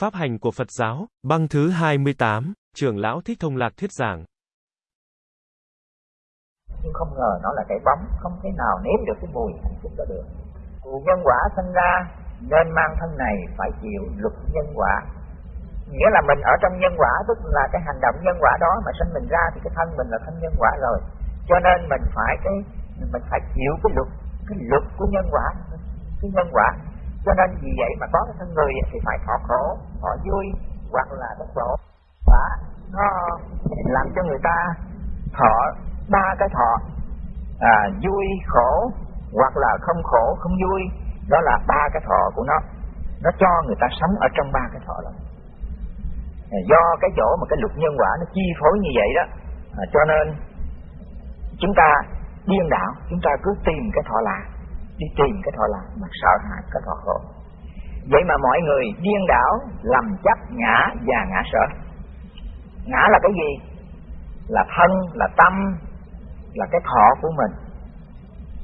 Pháp hành của Phật giáo, băng thứ 28, trưởng lão Thích Thông Lạc thuyết giảng. Nhưng không ngờ nó là cái bóng, không thể nào nếm được cái mùi hạnh phúc đó được. Cụ nhân quả sinh ra nên mang thân này phải chịu luật nhân quả. Nghĩa là mình ở trong nhân quả tức là cái hành động nhân quả đó mà sinh mình ra thì cái thân mình là thân nhân quả rồi. Cho nên mình phải cái mình phải chịu cái luật cái luật của nhân quả cái nhân quả cho nên vì vậy mà có cái thân người thì phải thọ khổ thọ vui hoặc là bất khổ và nó làm cho người ta thọ ba cái thọ à, vui khổ hoặc là không khổ không vui. Đó là ba cái thọ của nó. Nó cho người ta sống ở trong ba cái thọ đó. À, do cái chỗ mà cái luật nhân quả nó chi phối như vậy đó à, cho nên chúng ta điên đảo chúng ta cứ tìm cái thọ là đi tìm cái thọ lạc mà sợ hãi cái thọ khổ vậy mà mọi người điên đảo, lầm chấp ngã và ngã sợ. Ngã là cái gì? Là thân, là tâm, là cái thọ của mình,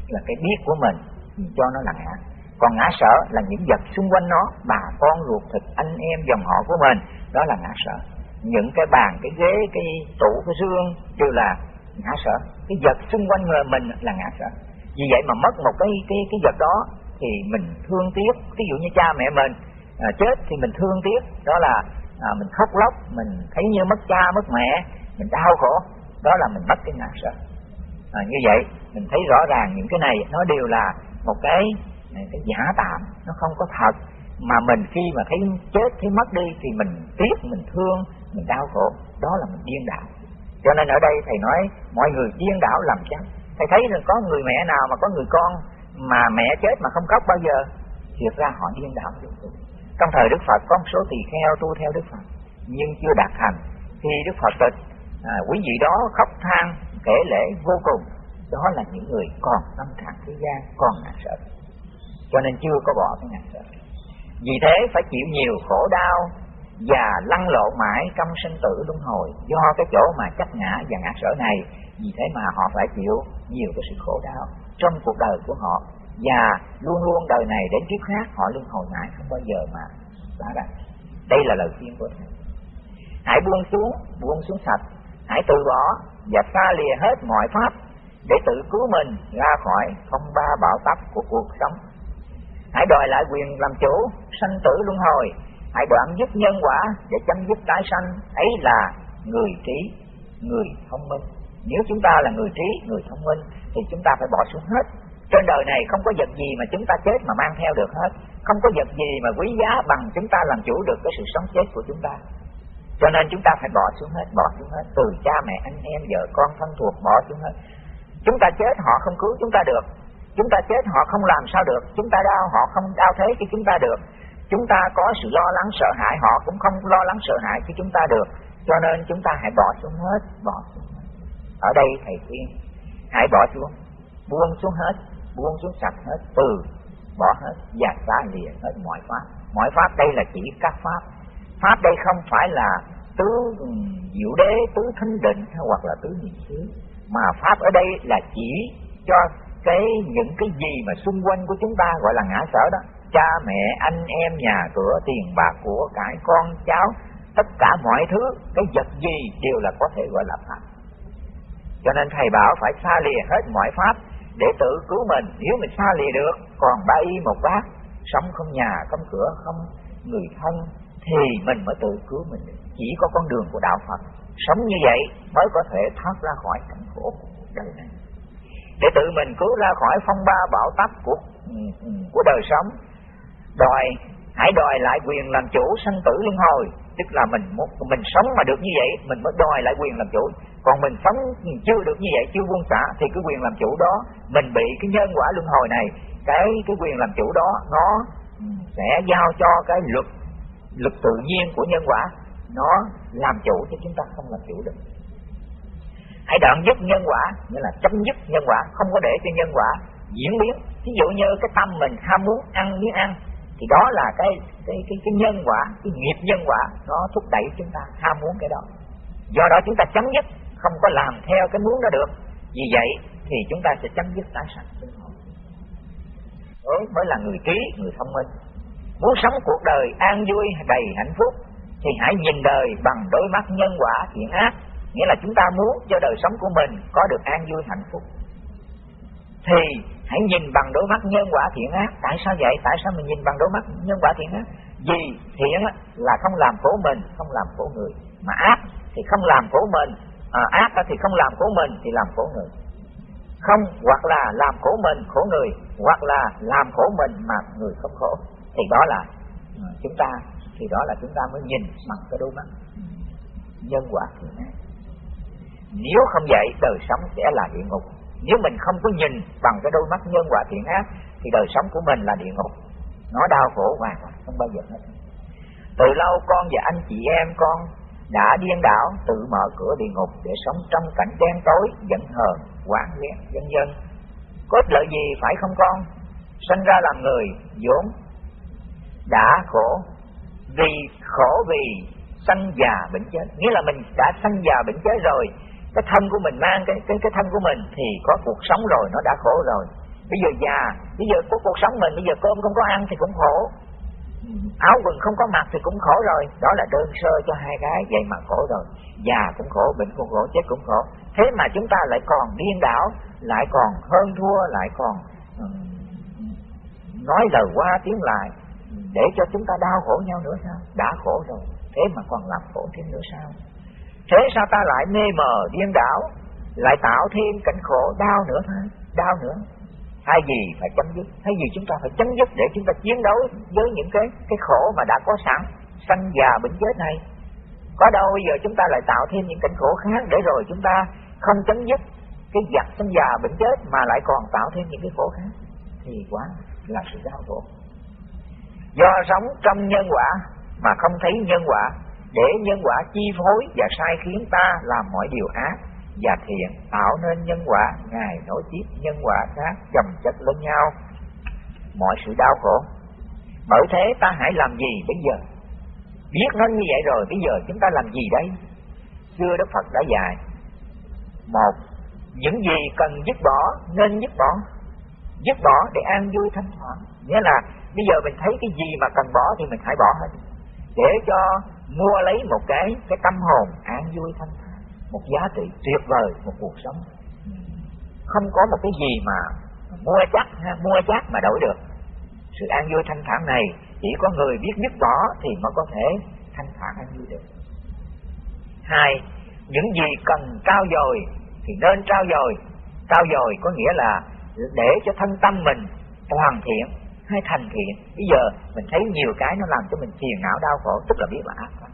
là cái biết của mình mình cho nó là ngã. Còn ngã sợ là những vật xung quanh nó, bà con, ruột thịt, anh em, dòng họ của mình, đó là ngã sợ. Những cái bàn, cái ghế, cái tủ, cái dương đều là ngã sợ. Cái vật xung quanh người mình là ngã sợ. Vì vậy mà mất một cái cái cái vật đó thì mình thương tiếc. Ví dụ như cha mẹ mình à, chết thì mình thương tiếc. Đó là à, mình khóc lóc mình thấy như mất cha mất mẹ mình đau khổ. Đó là mình mất cái ngã sợ. À, như vậy mình thấy rõ ràng những cái này nó đều là một cái à, cái giả tạm nó không có thật. Mà mình khi mà thấy chết thấy mất đi thì mình tiếc mình thương mình đau khổ. Đó là mình điên đảo. Cho nên ở đây thầy nói mọi người điên đảo làm chăng thầy thấy là có người mẹ nào mà có người con mà mẹ chết mà không khóc bao giờ thiệt ra họ điên đảo trong thời đức phật có một số tỳ kheo tu theo đức phật nhưng chưa đạt thành. Khi đức phật tịch à, quý vị đó khóc than kể lễ vô cùng. Đó là những người còn tâm trạng thế gian còn ngạc sợ. Cho nên chưa có bỏ cái ngạc sợ. Vì thế phải chịu nhiều khổ đau và lăn lộn mãi trong sinh tử luân hồi do cái chỗ mà chấp ngã và ngã sở này. Vì thế mà họ phải chịu nhiều cái sự khổ đau trong cuộc đời của họ và luôn luôn đời này đến kiếp khác, họ luôn hồi mãi không bao giờ mà xả ra. Đây là lời khuyên của thầy. Hãy buông xuống buông xuống sạch. Hãy từ bỏ và xa lìa hết mọi pháp để tự cứu mình ra khỏi phong ba bão táp của cuộc sống. Hãy đòi lại quyền làm chủ, sanh tử luân hồi. Hãy đoạn dứt nhân quả để chấm dứt tái sanh. Ấy là người trí, người thông minh. Nếu chúng ta là người trí, người thông minh, thì chúng ta phải bỏ xuống hết trên đời này không có vật gì mà chúng ta chết mà mang theo được hết. Không có vật gì mà quý giá bằng chúng ta làm chủ được cái sự sống chết của chúng ta. Cho nên chúng ta phải bỏ xuống hết, bỏ xuống hết. Từ cha mẹ, anh em, vợ con, thân thuộc, bỏ xuống hết. Chúng ta chết, họ không cứu chúng ta được. Chúng ta chết, họ không làm sao được. Chúng ta đau, họ không đau thế cho chúng ta được. Chúng ta có sự lo lắng, sợ hãi, họ cũng không lo lắng, sợ hãi cho chúng ta được. Cho nên chúng ta hãy bỏ xuống hết, bỏ xuống hết. ở đây, thầy khuyên, hãy bỏ xuống, buông xuống hết buông xuống sạch hết, từ, bỏ hết dạt ra lìa hết mọi pháp. Mọi pháp đây là chỉ các pháp. Pháp đây không phải là tứ diệu đế, tứ thánh định hoặc là tứ niệm xứ, mà pháp ở đây là chỉ cho cái những cái gì mà xung quanh của chúng ta gọi là ngã sở đó. Cha, mẹ, anh em, nhà cửa, tiền bạc của cải con cháu, tất cả mọi thứ, cái vật gì đều là có thể gọi là pháp. Cho nên thầy bảo phải xa lìa hết mọi pháp để tự cứu mình, nếu mình xa lìa được, còn ba y một bác sống không nhà không cửa không, người thân, thì mình mới tự cứu mình chỉ có con đường của đạo Phật. Sống như vậy mới có thể thoát ra khỏi cảnh khổ của đời này. Để tự mình cứu ra khỏi phong ba bão táp của ừ, của đời sống, đòi, hãy đòi lại quyền làm chủ sanh tử luân hồi. Tức là mình mình sống mà được như vậy, mình mới đòi lại quyền làm chủ còn mình sống chưa được như vậy chưa buông xả thì cái quyền làm chủ đó mình bị cái nhân quả luân hồi này cái cái quyền làm chủ đó nó sẽ giao cho cái luật luật tự nhiên của nhân quả. Nó làm chủ chứ chúng ta không làm chủ được. Hãy đoạn dứt nhân quả nghĩa là chấm dứt nhân quả không có để cho nhân quả diễn biến. Ví dụ như cái tâm mình ham muốn ăn miếng ăn thì đó là cái cái cái, cái nhân quả cái nghiệp nhân quả nó thúc đẩy chúng ta ham muốn cái đó. Do đó chúng ta chấm dứt không có làm theo cái muốn đó được. Vì vậy thì chúng ta sẽ chấm dứt tái sanh. Mới là người trí, người thông minh. Muốn sống cuộc đời an vui, đầy hạnh phúc, thì hãy nhìn đời bằng đôi mắt nhân quả thiện ác. Nghĩa là chúng ta muốn cho đời sống của mình có được an vui, hạnh phúc. Thì hãy nhìn bằng đôi mắt nhân quả thiện ác. Tại sao vậy? Tại sao mình nhìn bằng đôi mắt nhân quả thiện ác? Vì thiện là không làm khổ mình, không làm khổ người. Mà ác thì không làm khổ mình à, ác thì không làm khổ mình thì làm khổ người. Không hoặc là làm khổ mình khổ người hoặc là làm khổ mình mà người không khổ. Thì đó là ừ, chúng ta thì đó là chúng ta mới nhìn bằng cái đôi mắt. Nhân quả thiện ác nếu không vậy đời sống sẽ là địa ngục. Nếu mình không có nhìn bằng cái đôi mắt nhân quả thiện ác thì đời sống của mình là địa ngục. Nó đau khổ hoàn không bao giờ hết. Từ lâu con và anh chị em con đã điên đảo, tự mở cửa địa ngục để sống trong cảnh đen tối, giận hờn hoạn ghét vân vân có ích lợi gì phải không con? Sinh ra làm người, vốn đã khổ. Vì khổ vì sanh già bệnh chết. Nghĩa là mình đã sanh già bệnh chết rồi, cái thân của mình mang cái cái cái thân của mình thì có cuộc sống rồi, nó đã khổ rồi. Bây giờ già, bây giờ có cuộc sống mình, bây giờ cơm không có ăn thì cũng khổ áo quần không có mặc thì cũng khổ rồi. Đó là đơn sơ cho hai cái vậy mà khổ rồi già cũng khổ bệnh cũng khổ, chết cũng khổ. Thế mà chúng ta lại còn điên đảo, lại còn hơn thua, lại còn nói lời qua tiếng lại, để cho chúng ta đau khổ nhau nữa sao? Đã khổ rồi, thế mà còn làm khổ thêm nữa sao? Thế sao ta lại mê mờ, điên đảo, lại tạo thêm cảnh khổ, đau nữa thôi đau nữa. Thay gì phải chấm dứt, thay gì chúng ta phải chấm dứt để chúng ta chiến đấu với những cái cái khổ mà đã có sẵn, sanh già bệnh chết này. Có đâu bây giờ chúng ta lại tạo thêm những cảnh khổ khác để rồi chúng ta không chấm dứt cái giặc sanh già bệnh chết mà lại còn tạo thêm những cái khổ khác? Thì quá là sự đau khổ. Do sống trong nhân quả mà không thấy nhân quả, để nhân quả chi phối và sai khiến ta làm mọi điều ác và thiện tạo nên nhân quả. Ngài nối tiếp nhân quả khác chồng chất lên nhau. Mọi sự đau khổ. Bởi thế ta hãy làm gì bây giờ? Biết nó như vậy rồi, bây giờ chúng ta làm gì đây? Xưa đức phật đã dạy. Một, những gì cần dứt bỏ nên dứt bỏ. Dứt bỏ để an vui thanh thản. Nghĩa là bây giờ mình thấy cái gì mà cần bỏ thì mình hãy bỏ hết. Để cho mua lấy một cái cái tâm hồn an vui thanh thản một giá trị tuyệt vời một cuộc sống. Không có một cái gì mà mua chắc ha, mua chắc mà đổi được. Sự an vui thanh thản này chỉ có người biết dứt bỏ thì mới có thể thanh thản an vui được. Hai những gì cần trao dồi thì nên trao dồi. Trao dồi có nghĩa là để cho thân tâm mình hoàn thiện hay thành thiện. Bây giờ mình thấy nhiều cái nó làm cho mình phiền não đau khổ tức là biết là ác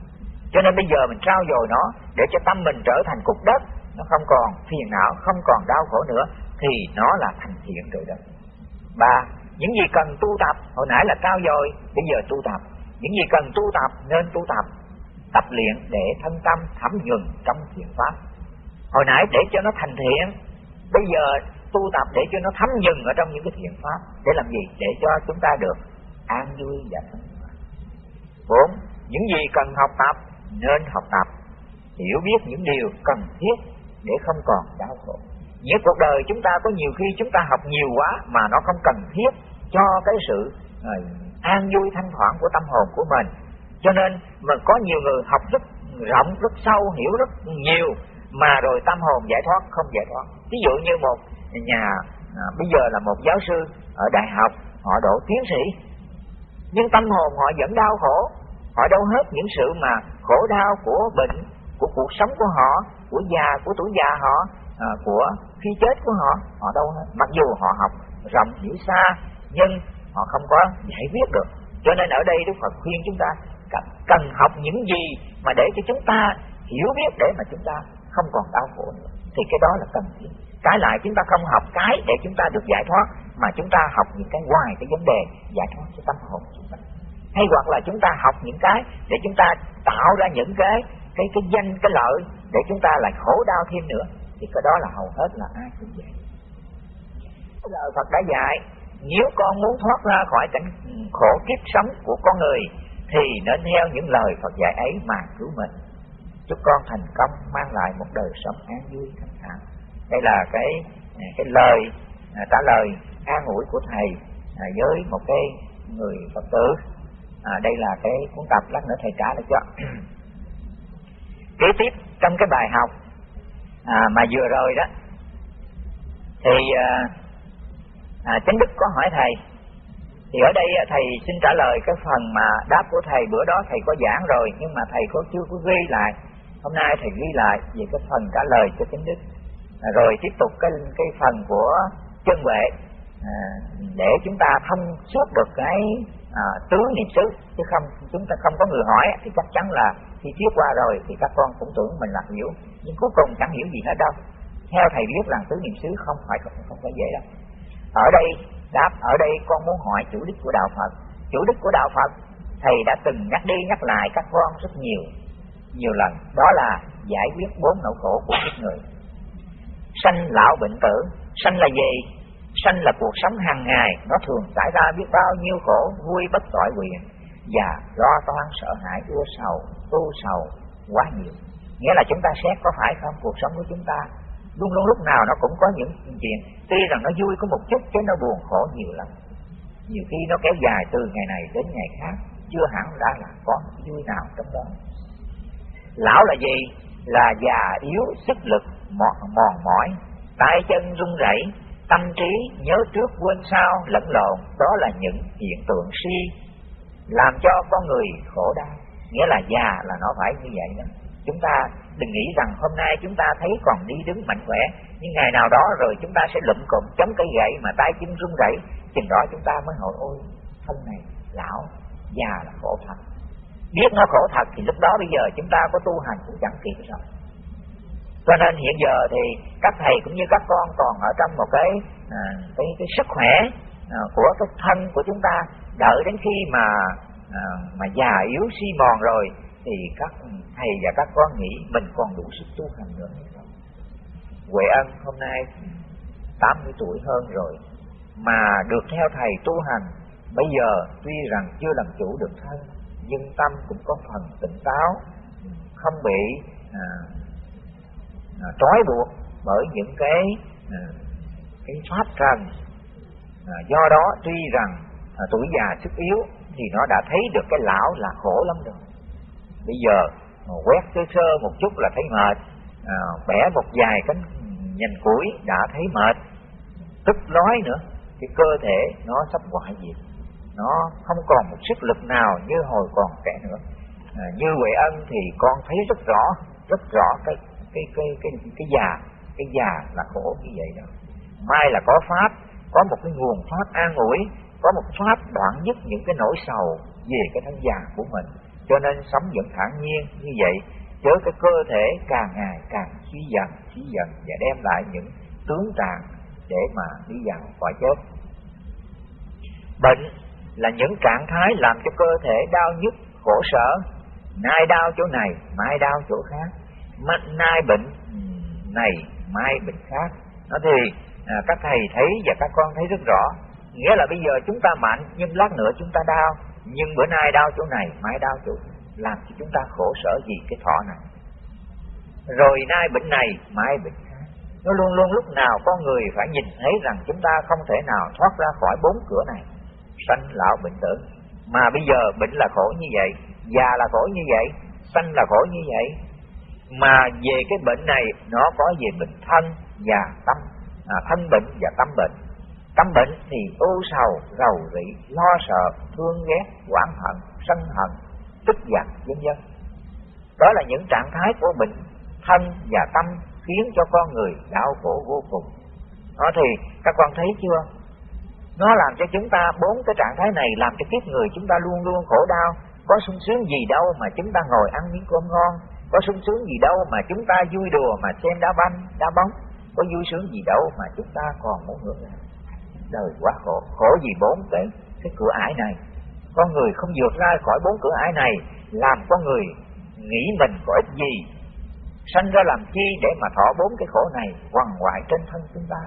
cho nên bây giờ mình trao dồi nó để cho tâm mình trở thành cục đất. Nó không còn phiền não, không còn đau khổ nữa, thì nó là thành thiện rồi đó. Ba, những gì cần tu tập, hồi nãy là trao dồi, bây giờ tu tập. Những gì cần tu tập, nên tu tập. Tập luyện để thân tâm thấm nhuần trong thiện pháp. Hồi nãy để cho nó thành thiện, bây giờ tu tập để cho nó thấm nhuần ở trong những cái thiện pháp. Để làm gì? Để cho chúng ta được an vui và thân. bốn, những gì cần học tập nên học tập hiểu biết những điều cần thiết để không còn đau khổ. Những cuộc đời chúng ta có nhiều khi chúng ta học nhiều quá mà nó không cần thiết cho cái sự uh, an vui thanh thoảng của tâm hồn của mình. Cho nên mà có nhiều người học rất rộng rất sâu hiểu rất nhiều mà rồi tâm hồn giải thoát không giải thoát. Ví dụ như một nhà à, bây giờ là một giáo sư ở đại học họ độ tiến sĩ nhưng tâm hồn họ vẫn đau khổ họ đâu hết những sự mà khổ đau của bệnh của cuộc sống của họ của già của tuổi già họ à, của khi chết của họ họ đâu hết. Mặc dù họ học rộng hiểu xa nhưng họ không có giải quyết được. Cho nên ở đây đức phật khuyên chúng ta cần học những gì mà để cho chúng ta hiểu biết để mà chúng ta không còn đau khổ nữa. Thì cái đó là cần thiết. Cái lại chúng ta không học cái để chúng ta được giải thoát mà chúng ta học những cái ngoài cái vấn đề giải thoát cho tâm hồn hay hoặc là chúng ta học những cái để chúng ta tạo ra những cái cái cái danh, cái lợi để chúng ta lại khổ đau thêm nữa. Thì cái đó là hầu hết là ai cũng vậy. Lời Phật đã dạy, nếu con muốn thoát ra khỏi cảnh khổ kiếp sống của con người, thì nên theo những lời Phật dạy ấy mà cứu mình. Chúc con thành công, mang lại một đời sống an vui, thanh thản. Đây là cái cái lời à, trả lời an ủi của thầy à, với một cái người Phật tử à, đây là cái cuốn tập lát nữa thầy trả lại cho. Kế tiếp trong cái bài học à, mà vừa rồi đó thì à, à, chánh đức có hỏi thầy thì ở đây à, thầy xin trả lời cái phần mà đáp của thầy bữa đó thầy có giảng rồi nhưng mà thầy có chưa có ghi lại. Hôm nay thầy ghi lại về cái phần trả lời cho chánh đức. À, rồi tiếp tục cái cái phần của chân vệ à, để chúng ta thông suốt được cái à, tứ niệm xứ chứ không chúng ta không có người hỏi thì chắc chắn là khi thuyết qua rồi thì các con cũng tưởng mình là hiểu. Nhưng cuối cùng chẳng hiểu gì hết đâu. Theo thầy biết rằng tứ niệm xứ không phải không, không phải dễ đâu. Ở đây đáp ở đây con muốn hỏi chủ đích của đạo Phật. Chủ đích của đạo Phật thầy đã từng nhắc đi nhắc lại các con rất nhiều nhiều lần. Đó là giải quyết bốn nỗi khổ của kiếp người. Sanh lão bệnh tử. Sanh là gì? Sanh là cuộc sống hàng ngày nó thường xảy ra biết bao nhiêu khổ vui bất tội quyền và lo toan sợ hãi ưa sầu tu sầu quá nhiều. Nghĩa là chúng ta xét có phải không? Cuộc sống của chúng ta luôn luôn lúc nào nó cũng có những chuyện. Tuy rằng nó vui có một chút chứ nó buồn khổ nhiều lắm. Nhiều khi nó kéo dài từ ngày này đến ngày khác chưa hẳn đã là có vui nào trong đó. Lão là gì? Là già yếu sức lực mòn, mòn mỏi tay chân run rẩy tâm trí, nhớ trước quên sau, lẫn lộn. Đó là những hiện tượng si làm cho con người khổ đau. Nghĩa là già là nó phải như vậy đó. Chúng ta đừng nghĩ rằng hôm nay chúng ta thấy còn đi đứng mạnh khỏe, nhưng ngày nào đó rồi chúng ta sẽ lụm cụm, chống cây gậy mà tay chân run rẩy. Chừng đó chúng ta mới hỏi, ôi thân này lão già là khổ thật. Biết nó khổ thật thì lúc đó bây giờ chúng ta có tu hành cũng chẳng kịp rồi cho nên hiện giờ thì các thầy cũng như các con còn ở trong một cái à, cái, cái sức khỏe à, của cái thân của chúng ta. Đợi đến khi mà à, mà già yếu si mòn rồi thì các thầy và các con nghĩ mình còn đủ sức tu hành nữa. Hay không Huệ Ân hôm nay 80 tuổi hơn rồi mà được theo thầy tu hành. Bây giờ tuy rằng chưa làm chủ được thân nhưng tâm cũng có phần tỉnh táo không bị à, À, trói buộc bởi những cái à, cái pháp trần. À, do đó tuy rằng tuổi già sức yếu thì nó đã thấy được cái lão là khổ lắm rồi. Bây giờ quét sơ sơ một chút là thấy mệt. À, bẻ một vài cánh nhành củi đã thấy mệt. Tức nói nữa cái cơ thể nó sắp hoại diệt. Nó không còn một sức lực nào như hồi còn trẻ nữa. À, như huệ ân thì con thấy rất rõ rất rõ cái cái cái cái cái già cái già là khổ như vậy đó. Mai là có pháp, có một cái nguồn pháp an ủi, có một pháp đoạn nhất những cái nỗi sầu về cái thân già của mình. Cho nên sống vẫn thản nhiên như vậy, chớ cái cơ thể càng ngày càng suy dần suy dần và đem lại những tướng trạng để mà đi vào khỏi chết. Bệnh là những trạng thái làm cho cơ thể đau nhức, khổ sở. Nay đau chỗ này, mai đau chỗ khác nay bệnh. Này mai bệnh khác. Nó thì à, các thầy thấy và các con thấy rất rõ. Nghĩa là bây giờ chúng ta mạnh nhưng lát nữa chúng ta đau. Nhưng bữa nay đau chỗ này mai đau chỗ làm cho chúng ta khổ sở gì cái thọ này. Rồi nay bệnh này mai bệnh khác. Nó luôn luôn lúc nào con người phải nhìn thấy rằng chúng ta không thể nào thoát ra khỏi bốn cửa này. Sanh lão bệnh tử. Mà bây giờ bệnh là khổ như vậy già là khổ như vậy sanh là khổ như vậy mà về cái bệnh này nó có về bệnh thân và tâm. À, thân bệnh và tâm bệnh. Tâm bệnh thì ưu sầu rầu rĩ lo sợ thương ghét oán hận sân hận tức giận vân vân. Đó là những trạng thái của bệnh thân và tâm khiến cho con người đau khổ vô cùng. Đó thì các con thấy chưa? Nó làm cho chúng ta bốn cái trạng thái này làm cho kiếp người chúng ta luôn luôn khổ đau. Có sung sướng gì đâu mà chúng ta ngồi ăn miếng cơm ngon có sung sướng gì đâu mà chúng ta vui đùa mà xem đá banh, đá bóng. Có vui sướng gì đâu mà chúng ta còn muốn hưởng đời quá khổ. Khổ gì bốn cái cái cửa ải này. Con người không vượt ra khỏi bốn cửa ải này, làm con người nghĩ mình có ích gì? Sanh ra làm chi để mà thọ bốn cái khổ này quằn quại trên thân chúng ta?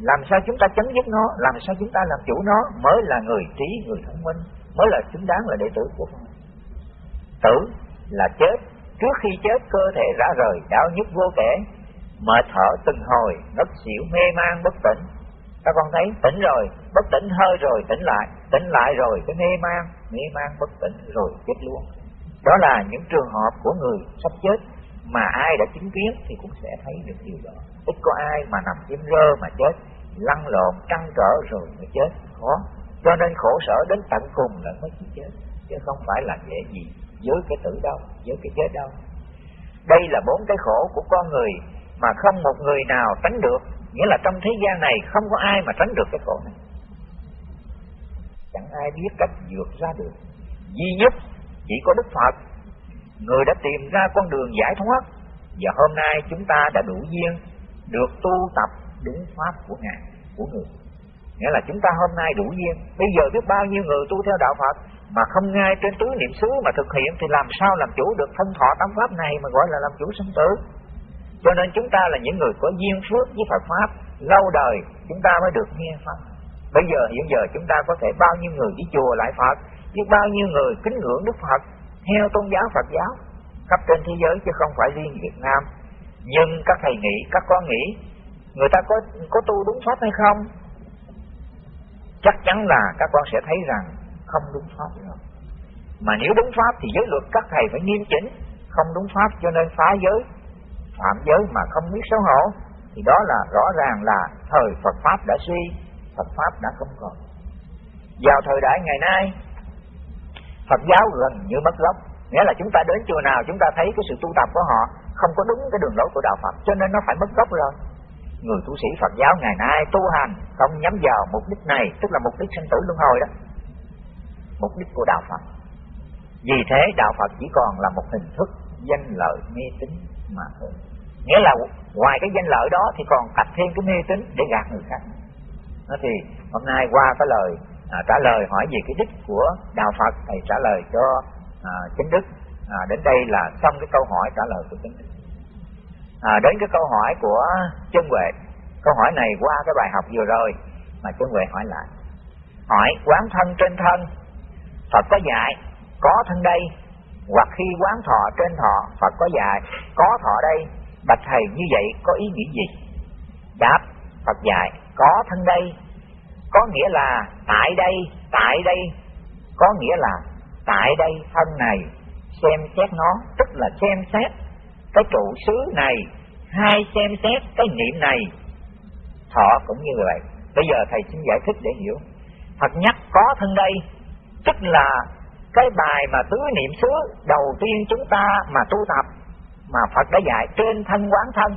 Làm sao chúng ta chấm dứt nó? Làm sao chúng ta làm chủ nó? Mới là người trí, người thông minh. Mới là xứng đáng là đệ tử của Phật tử là chết trước khi chết cơ thể rã rời đau nhức vô kể mệt thở từng hồi, ngất xỉu, mê man, bất tỉnh. Các con thấy, tỉnh rồi, bất tỉnh, hơi rồi, tỉnh lại tỉnh lại rồi, cái mê man mê man, bất tỉnh, rồi chết luôn. Đó là những trường hợp của người sắp chết, mà ai đã chứng kiến thì cũng sẽ thấy được điều đó. Ít có ai mà nằm im rơ mà chết, lăn lộn căng trở rồi mới chết. Khó. Cho nên khổ sở đến tận cùng là mới chịu chết, chứ không phải là dễ gì với cái tử đau, với cái chết đau. đây là bốn cái khổ của con người mà không một người nào tránh được. Nghĩa là trong thế gian này không có ai mà tránh được cái khổ này. Chẳng ai biết cách vượt ra được. Duy nhất chỉ có đức phật. Người đã tìm ra con đường giải thoát. Và hôm nay chúng ta đã đủ duyên được tu tập đúng pháp của ngài của người. Nghĩa là chúng ta hôm nay đủ duyên. Bây giờ biết bao nhiêu người tu theo đạo phật? Mà không ngay trên tứ niệm xứ mà thực hiện thì làm sao làm chủ được thân thọ tám pháp này mà gọi là làm chủ sinh tử? Cho nên chúng ta là những người có duyên phước với Phật pháp, lâu đời chúng ta mới được nghe pháp. Bây giờ, hiện giờ chúng ta có thể bao nhiêu người đi chùa lại Phật, biết bao nhiêu người kính ngưỡng Đức Phật, theo tôn giáo Phật giáo, khắp trên thế giới chứ không phải riêng Việt Nam. Nhưng các thầy nghĩ, các con nghĩ, người ta có có tu đúng pháp hay không? Chắc chắn là các con sẽ thấy rằng không đúng pháp. Nữa mà nếu đúng pháp thì giới luật các thầy phải nghiêm chỉnh, không đúng pháp cho nên phá giới. Phạm giới mà không biết xấu hổ, thì đó là rõ ràng là thời Phật pháp đã suy, Phật pháp đã không còn. Vào thời đại ngày nay, Phật giáo gần như mất gốc. Nghĩa là chúng ta đến chùa nào, chúng ta thấy cái sự tu tập của họ không có đúng cái đường lối của đạo Phật, cho nên nó phải mất gốc rồi. Người tu sĩ Phật giáo ngày nay tu hành không nhắm vào mục đích này, tức là mục đích sinh tử luân hồi đó mục đích của đạo Phật. Vì thế đạo Phật chỉ còn là một hình thức danh lợi mê tín mà thôi. Nghĩa là ngoài cái danh lợi đó thì còn tập thêm cái mê tín để gạt người khác. Nó thì hôm nay qua cái lời à, trả lời hỏi về cái đích của đạo Phật thầy trả lời cho à, chính đức. À, đến đây là xong cái câu hỏi trả lời của chính đức. À, đến cái câu hỏi của chân huệ. Câu hỏi này qua cái bài học vừa rồi mà chân huệ hỏi lại. Hỏi quán thân trên thân Phật có dạy, có thân đây. Hoặc khi quán thọ trên thọ, Phật có dạy, có thọ đây. Bạch thầy, như vậy có ý nghĩa gì? Đáp, Phật dạy, có thân đây. Có nghĩa là tại đây tại đây. Có nghĩa là tại đây thân này. Xem xét nó, tức là xem xét cái trụ xứ này, hai xem xét cái niệm này. Thọ cũng như vậy. Bây giờ thầy xin giải thích để hiểu. Phật nhắc có thân đây tức là cái bài mà tứ niệm xứ đầu tiên chúng ta mà tu tập mà Phật đã dạy trên thân quán thân.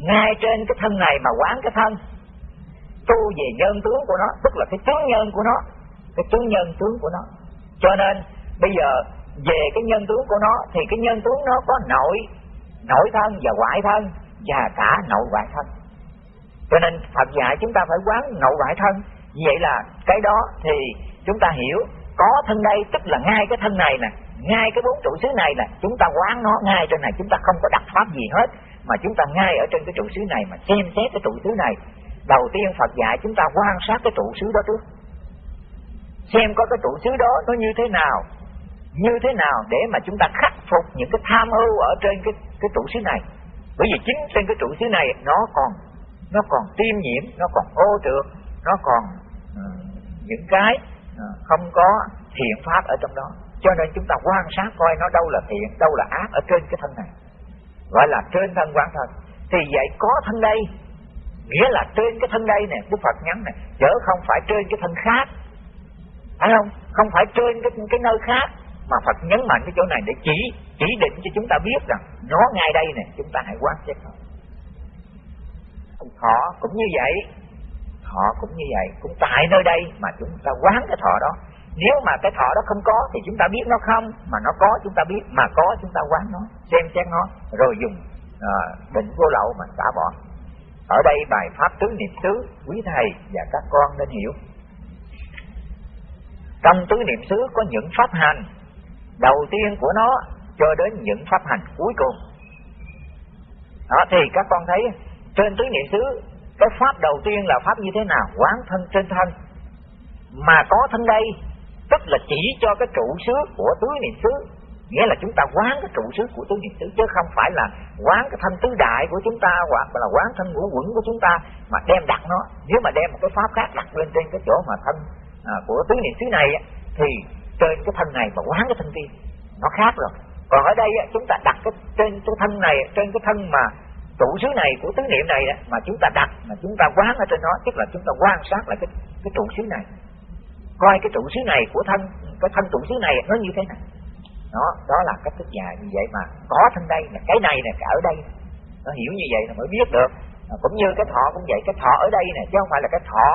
Ngay trên cái thân này mà quán cái thân. Tu về nhân tướng của nó, tức là cái tướng nhân của nó, cái tướng nhân tướng của nó. Cho nên bây giờ về cái nhân tướng của nó thì cái nhân tướng nó có nội nội thân và ngoại thân và cả nội ngoại thân. Cho nên Phật dạy chúng ta phải quán nội ngoại thân. Vậy là cái đó thì chúng ta hiểu có thân đây tức là ngay cái thân này nè ngay cái bốn trụ xứ này nè chúng ta quán nó ngay trên này chúng ta không có đặt pháp gì hết mà chúng ta ngay ở trên cái trụ xứ này mà xem xét cái trụ xứ này. Đầu tiên Phật dạy chúng ta quan sát cái trụ xứ đó trước. Xem có cái trụ xứ đó nó như thế nào như thế nào để mà chúng ta khắc phục những cái tham ưu ở trên cái cái trụ xứ này. Bởi vì chính trên cái trụ xứ này nó còn nó còn tiêm nhiễm nó còn ô trượt nó còn uh, những cái không có thiện pháp ở trong đó. Cho nên chúng ta quan sát coi nó đâu là thiện đâu là ác ở trên cái thân này. Gọi là trên thân quan thân. Thì vậy có thân đây nghĩa là trên cái thân đây nè đức phật nhắn này, chớ không phải trên cái thân khác. Phải không? Không phải trên cái cái nơi khác. Mà phật nhấn mạnh cái chỗ này để chỉ chỉ định cho chúng ta biết rằng nó ngay đây nè chúng ta hãy quan sát nó thọ cũng như vậy họ cũng như vậy cũng tại nơi đây mà chúng ta quán cái thọ đó. Nếu mà cái thọ đó không có thì chúng ta biết nó không mà nó có chúng ta biết mà có chúng ta quán nó xem xét nó rồi dùng à, định vô lậu mà xả bỏ. Ở đây bài pháp tứ niệm xứ quý thầy và các con nên hiểu. Trong tứ niệm xứ có những pháp hành đầu tiên của nó cho đến những pháp hành cuối cùng. Đó thì các con thấy trên tứ niệm xứ cái pháp đầu tiên là pháp như thế nào? Quán thân trên thân. Mà có thân đây tức là chỉ cho cái trụ xứ của tứ niệm xứ. Nghĩa là chúng ta quán cái trụ xứ của tứ niệm xứ chứ không phải là quán cái thân tứ đại của chúng ta hoặc là quán thân ngũ quẩn của chúng ta mà đem đặt nó. Nếu mà đem một cái pháp khác đặt lên trên cái chỗ mà thân à, của tứ niệm xứ này thì trên cái thân này mà quán cái thân kia nó khác rồi. Còn ở đây chúng ta đặt cái trên cái thân này trên cái thân mà trụ xứ này của tứ niệm này đó mà chúng ta đặt mà chúng ta quán ở trên nó tức là chúng ta quan sát lại cái cái trụ xứ này. Coi cái trụ xứ này của thân cái thân trụ xứ này nó như thế nào. Đó đó là cách thức dài như vậy mà có thân đây là cái này nè cả ở đây. Nó hiểu như vậy là mới biết được. À, cũng như cái thọ cũng vậy cái thọ ở đây nè chứ không phải là cái thọ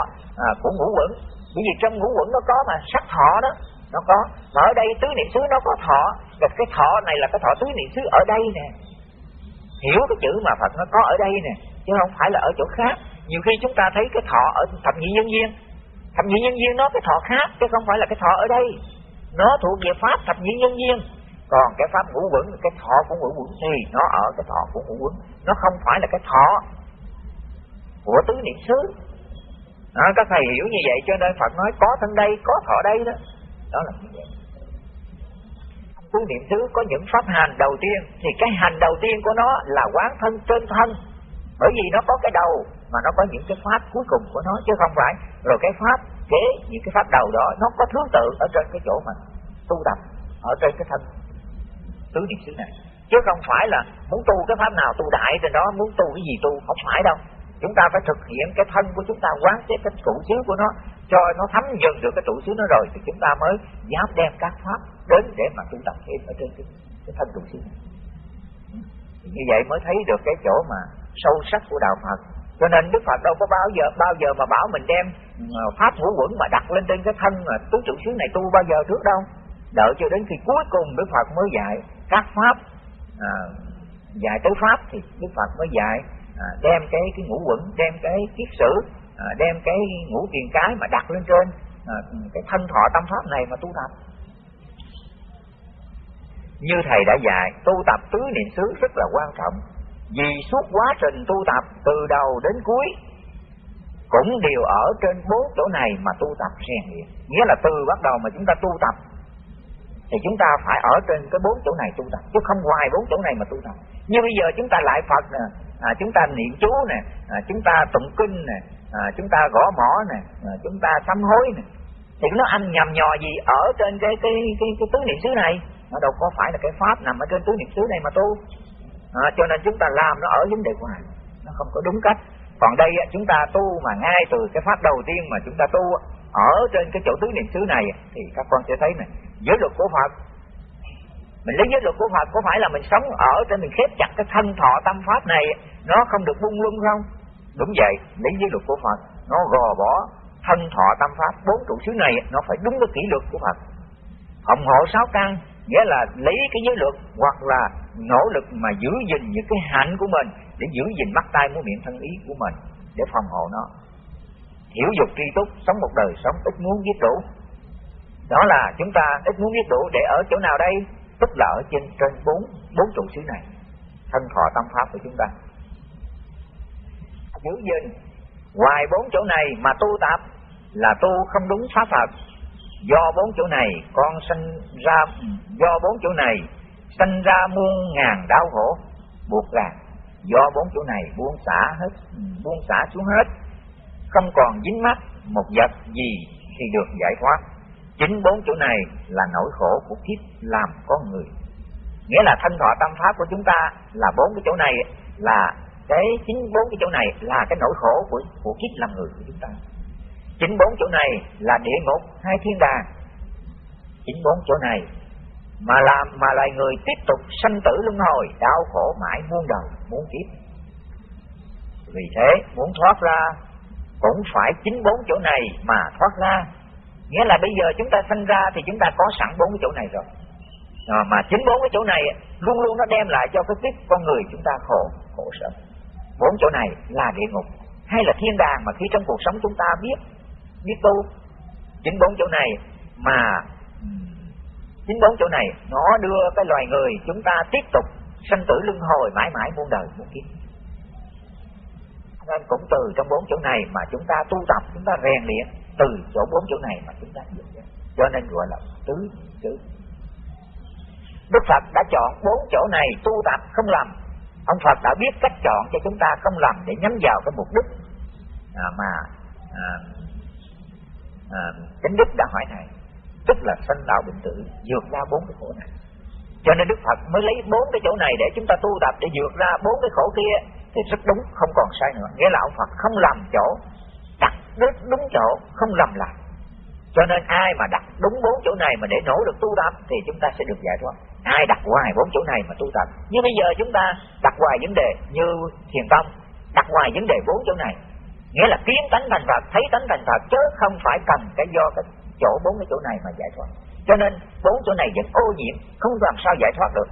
à, của ngũ quẩn. Bởi vì trong ngũ quẩn nó có mà sắc thọ đó nó có. Mà ở đây tứ niệm xứ nó có thọ. Và cái thọ này là cái thọ tứ niệm xứ ở đây nè hiểu cái chữ mà Phật nó có ở đây nè chứ không phải là ở chỗ khác. Nhiều khi chúng ta thấy cái thọ ở thập nhị nhân duyên thập nhị nhân duyên nó cái thọ khác chứ không phải là cái thọ ở đây. Nó thuộc về pháp thập nhị nhân duyên còn cái pháp ngũ quẩn cái thọ của ngũ quẩn thì nó ở cái thọ của ngũ quẩn. Nó không phải là cái thọ của tứ niệm xứ. Đó, các thầy hiểu như vậy cho nên Phật nói có thân đây có thọ đây đó. Đó là như vậy tu niệm xứ có những pháp hành đầu tiên. Thì cái hành đầu tiên của nó là quán thân trên thân. Bởi vì nó có cái đầu, mà nó có những cái pháp cuối cùng của nó, chứ không phải. Rồi cái pháp kế những cái pháp đầu đó, nó có thứ tự ở trên cái chỗ mà tu tập, ở trên cái thân. Tứ niệm xứ này. Chứ không phải là muốn tu cái pháp nào tu đại trên đó, muốn tu cái gì tu, không phải đâu chúng ta phải thực hiện cái thân của chúng ta quán xét cái trụ xứ của nó cho nó thấm dần được cái trụ xứ nó rồi thì chúng ta mới dám đem các pháp đến để mà tu tập thêm ở trên cái, cái thân trụ xứ. Này thì như vậy mới thấy được cái chỗ mà sâu sắc của đạo Phật. Cho nên Đức Phật đâu có bao giờ bao giờ mà bảo mình đem ờ, pháp hữu quẩn mà đặt lên trên cái thân mà tứ trụ xứ này tu bao giờ trước đâu. Đợi cho đến khi cuối cùng Đức Phật mới dạy các pháp à, dạy tới pháp thì Đức Phật mới dạy à, đem cái cái ngũ quẩn đem cái kiết sử à, đem cái ngũ tiền cái mà đặt lên trên à, cái thân thọ tâm pháp này mà tu tập. Như thầy đã dạy tu tập tứ niệm xứ rất là quan trọng. Vì suốt quá trình tu tập từ đầu đến cuối cũng đều ở trên bốn chỗ này mà tu tập rèn luyện. Nghĩa là từ bắt đầu mà chúng ta tu tập thì chúng ta phải ở trên cái bốn chỗ này tu tập chứ không ngoài bốn chỗ này mà tu tập. Như bây giờ chúng ta lại phật nè à, chúng ta niệm chú nè à, chúng ta tụng kinh nè à, chúng ta gõ mỏ nè à, chúng ta sám hối nè. Thì nó ăn nhầm nhò gì ở trên cái cái cái, cái tứ niệm xứ này? Nó đâu có phải là cái pháp nằm ở trên tứ niệm xứ này mà tu. À, cho nên chúng ta làm nó ở vấn đề ngoài nó không có đúng cách. Còn đây chúng ta tu mà ngay từ cái pháp đầu tiên mà chúng ta tu ở trên cái chỗ tứ niệm xứ này thì các con sẽ thấy này giới luật của Phật mình lấy giới luật của Phật, có phải là mình sống ở trên mình khép chặt cái thân thọ tâm pháp này, nó không được bung lung không? Đúng vậy, lấy giới luật của Phật, nó gò bỏ thân thọ tâm pháp bốn trụ xứ này, nó phải đúng cái kỷ luật của Phật. Phòng hộ sáu căn, nghĩa là lấy cái giới luật hoặc là nỗ lực mà giữ gìn những cái hạnh của mình để giữ gìn mắt tay mũi miệng thân ý của mình để phòng hộ nó. Hiểu dục tri túc, sống một đời sống ít muốn giết đủ. Đó là chúng ta ít muốn giết đủ để ở chỗ nào đây? Tức là ở trên trên bốn bốn trụ xứ này. Thân thọ tâm pháp của chúng ta. Giữ gìn ngoài bốn chỗ này mà tu tập là tu không đúng pháp Phật. Do bốn chỗ này, con sinh ra, do bốn chỗ này, sinh ra muôn ngàn đau khổ, buộc ràng. Do bốn chỗ này buông xả hết, buông xả xuống hết. Không còn dính mắc một vật gì thì được giải thoát chính bốn chỗ này là nỗi khổ của kiếp làm con người. Nghĩa là thân thọ tâm pháp của chúng ta là bốn cái chỗ này, là cái chính bốn cái chỗ này là cái nỗi khổ của của kiếp làm người của chúng ta. Chính bốn chỗ này là địa ngục hai thiên đàng. Chính bốn chỗ này mà làm, mà loài người tiếp tục sanh tử luân hồi, đau khổ mãi muôn đời, muôn kiếp. Vì thế, muốn thoát ra cũng phải chính bốn chỗ này mà thoát ra nghĩa là bây giờ chúng ta sinh ra thì chúng ta có sẵn bốn cái chỗ này rồi. À, mà chính bốn cái chỗ này luôn luôn nó đem lại cho cái kiếp con người chúng ta khổ khổ sở. Bốn chỗ này là địa ngục hay là thiên đàng mà khi trong cuộc sống chúng ta biết biết tu. Chính bốn chỗ này mà ừ, chính bốn chỗ này nó đưa cái loài người chúng ta tiếp tục sanh tử luân hồi mãi mãi muôn đời muôn kiếp. Nên cũng từ trong bốn chỗ này mà chúng ta tu tập chúng ta rèn luyện từ chỗ bốn chỗ này mà chúng ta dựng cho nên gọi là tứ chữ Đức Phật đã chọn bốn chỗ này tu tập không làm, ông Phật đã biết cách chọn cho chúng ta không làm để nhắm vào cái mục đích. À, mà à, à, chánh đức đã hỏi này, tức là sanh đạo bệnh tử vượt ra bốn cái khổ này. Cho nên đức phật mới lấy bốn cái chỗ này để chúng ta tu tập để vượt ra bốn cái khổ kia. Thì rất đúng không còn sai nữa. Nghĩa là ông phật không làm chỗ đặt đúng, đúng chỗ không lầm lạc cho nên ai mà đặt đúng bốn chỗ này mà để nỗ lực tu tập thì chúng ta sẽ được giải thoát. Ai đặt hoài bốn chỗ này mà tu tập. Như bây giờ chúng ta đặt hoài vấn đề như thiền tông đặt hoài vấn đề bốn chỗ này. Nghĩa là kiến tánh thành phật thấy tánh thành phật chứ không phải cần cái do cái chỗ bốn cái chỗ này mà giải thoát. Cho nên bốn chỗ này vẫn ô nhiễm không làm sao giải thoát được.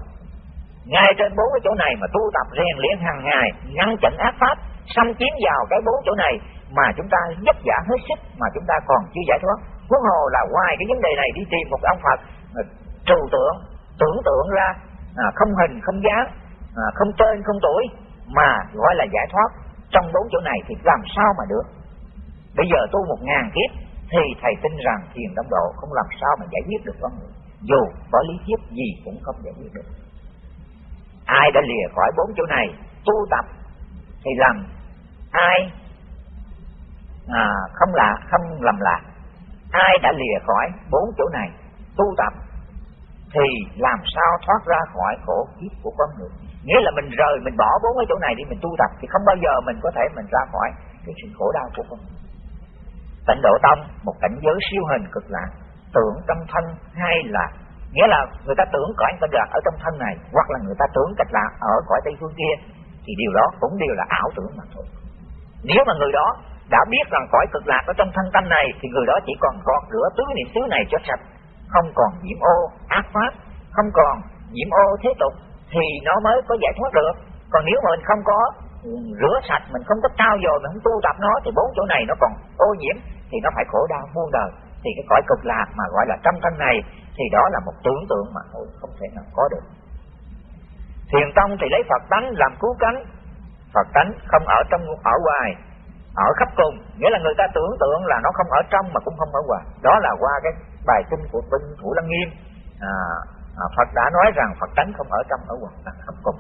Ngay trên bốn cái chỗ này mà tu tập rèn luyện hàng ngày ngăn chặn ác pháp xâm chiếm vào cái bốn chỗ này mà chúng ta vất vả hết sức mà chúng ta còn chưa giải thoát. Huống hồ là ngoài cái vấn đề này đi tìm một ông phật trừu tượng tưởng tượng ra à, không hình không dáng à, không tên không tuổi mà gọi là giải thoát. Trong bốn chỗ này thì làm sao mà được? Bây giờ tu một ngàn kiếp thì thầy tin rằng thiền đông độ không làm sao mà giải quyết được con người. Dù có lý thuyết gì cũng không giải quyết được. Ai đã lìa khỏi bốn chỗ này tu tập thì làm ai à, không lạ, không lầm lạc ai đã lìa khỏi bốn chỗ này tu tập thì làm sao thoát ra khỏi khổ kiếp của con người? Nghĩa là mình rời mình bỏ bốn cái chỗ này đi mình tu tập thì không bao giờ mình có thể mình ra khỏi cái sự khổ đau của con người. Tịnh độ tông một cảnh giới siêu hình cực lạc tưởng trong thân hay là nghĩa là người ta tưởng cõi cực lạc ở trong thân này hoặc là người ta tưởng cách lạc ở cõi tây phương kia thì điều đó cũng đều là ảo tưởng mà thôi. Nếu mà người đó đã biết rằng cõi cực lạc ở trong thân tâm này, thì người đó chỉ còn gọt rửa tứ niệm xứ này cho sạch, không còn nhiễm ô, ác pháp, không còn nhiễm ô thế tục, thì nó mới có giải thoát được. Còn nếu mà mình không có rửa sạch, mình không có trao dồi, mình không tu tập nó, thì bốn chỗ này nó còn ô nhiễm, thì nó phải khổ đau muôn đời. Thì cái cõi cực lạc mà gọi là trong thân này, thì đó là một tưởng tượng mà thôi, không thể nào có được. Thiền tông thì lấy phật tánh làm cứu cánh. Phật tánh không ở trong ở ngoài ở khắp cùng. Nghĩa là người ta tưởng tượng là nó không ở trong mà cũng không ở ngoài. Đó là qua cái bài kinh của Vinh thủ lăng nghiêm à, à, phật đã nói rằng phật tánh không ở trong ở ngoài là khắp cùng.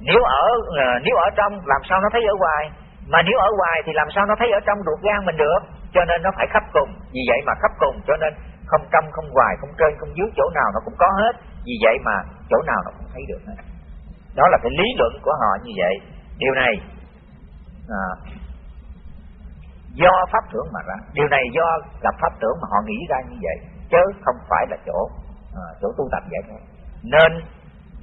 Nếu ở à, nếu ở trong làm sao nó thấy ở ngoài? Mà nếu ở ngoài thì làm sao nó thấy ở trong ruột gan mình được? Cho nên nó phải khắp cùng. Vì vậy mà khắp cùng cho nên không trong không ngoài không trên không dưới chỗ nào nó cũng có hết. Vì vậy mà chỗ nào nó cũng thấy được hết. Đó là cái lý luận của họ như vậy. Điều này à, do pháp tưởng mà ra. Điều này do gặp pháp tưởng mà họ nghĩ ra như vậy chứ không phải là chỗ à, chỗ tu tập vậy thôi. Nên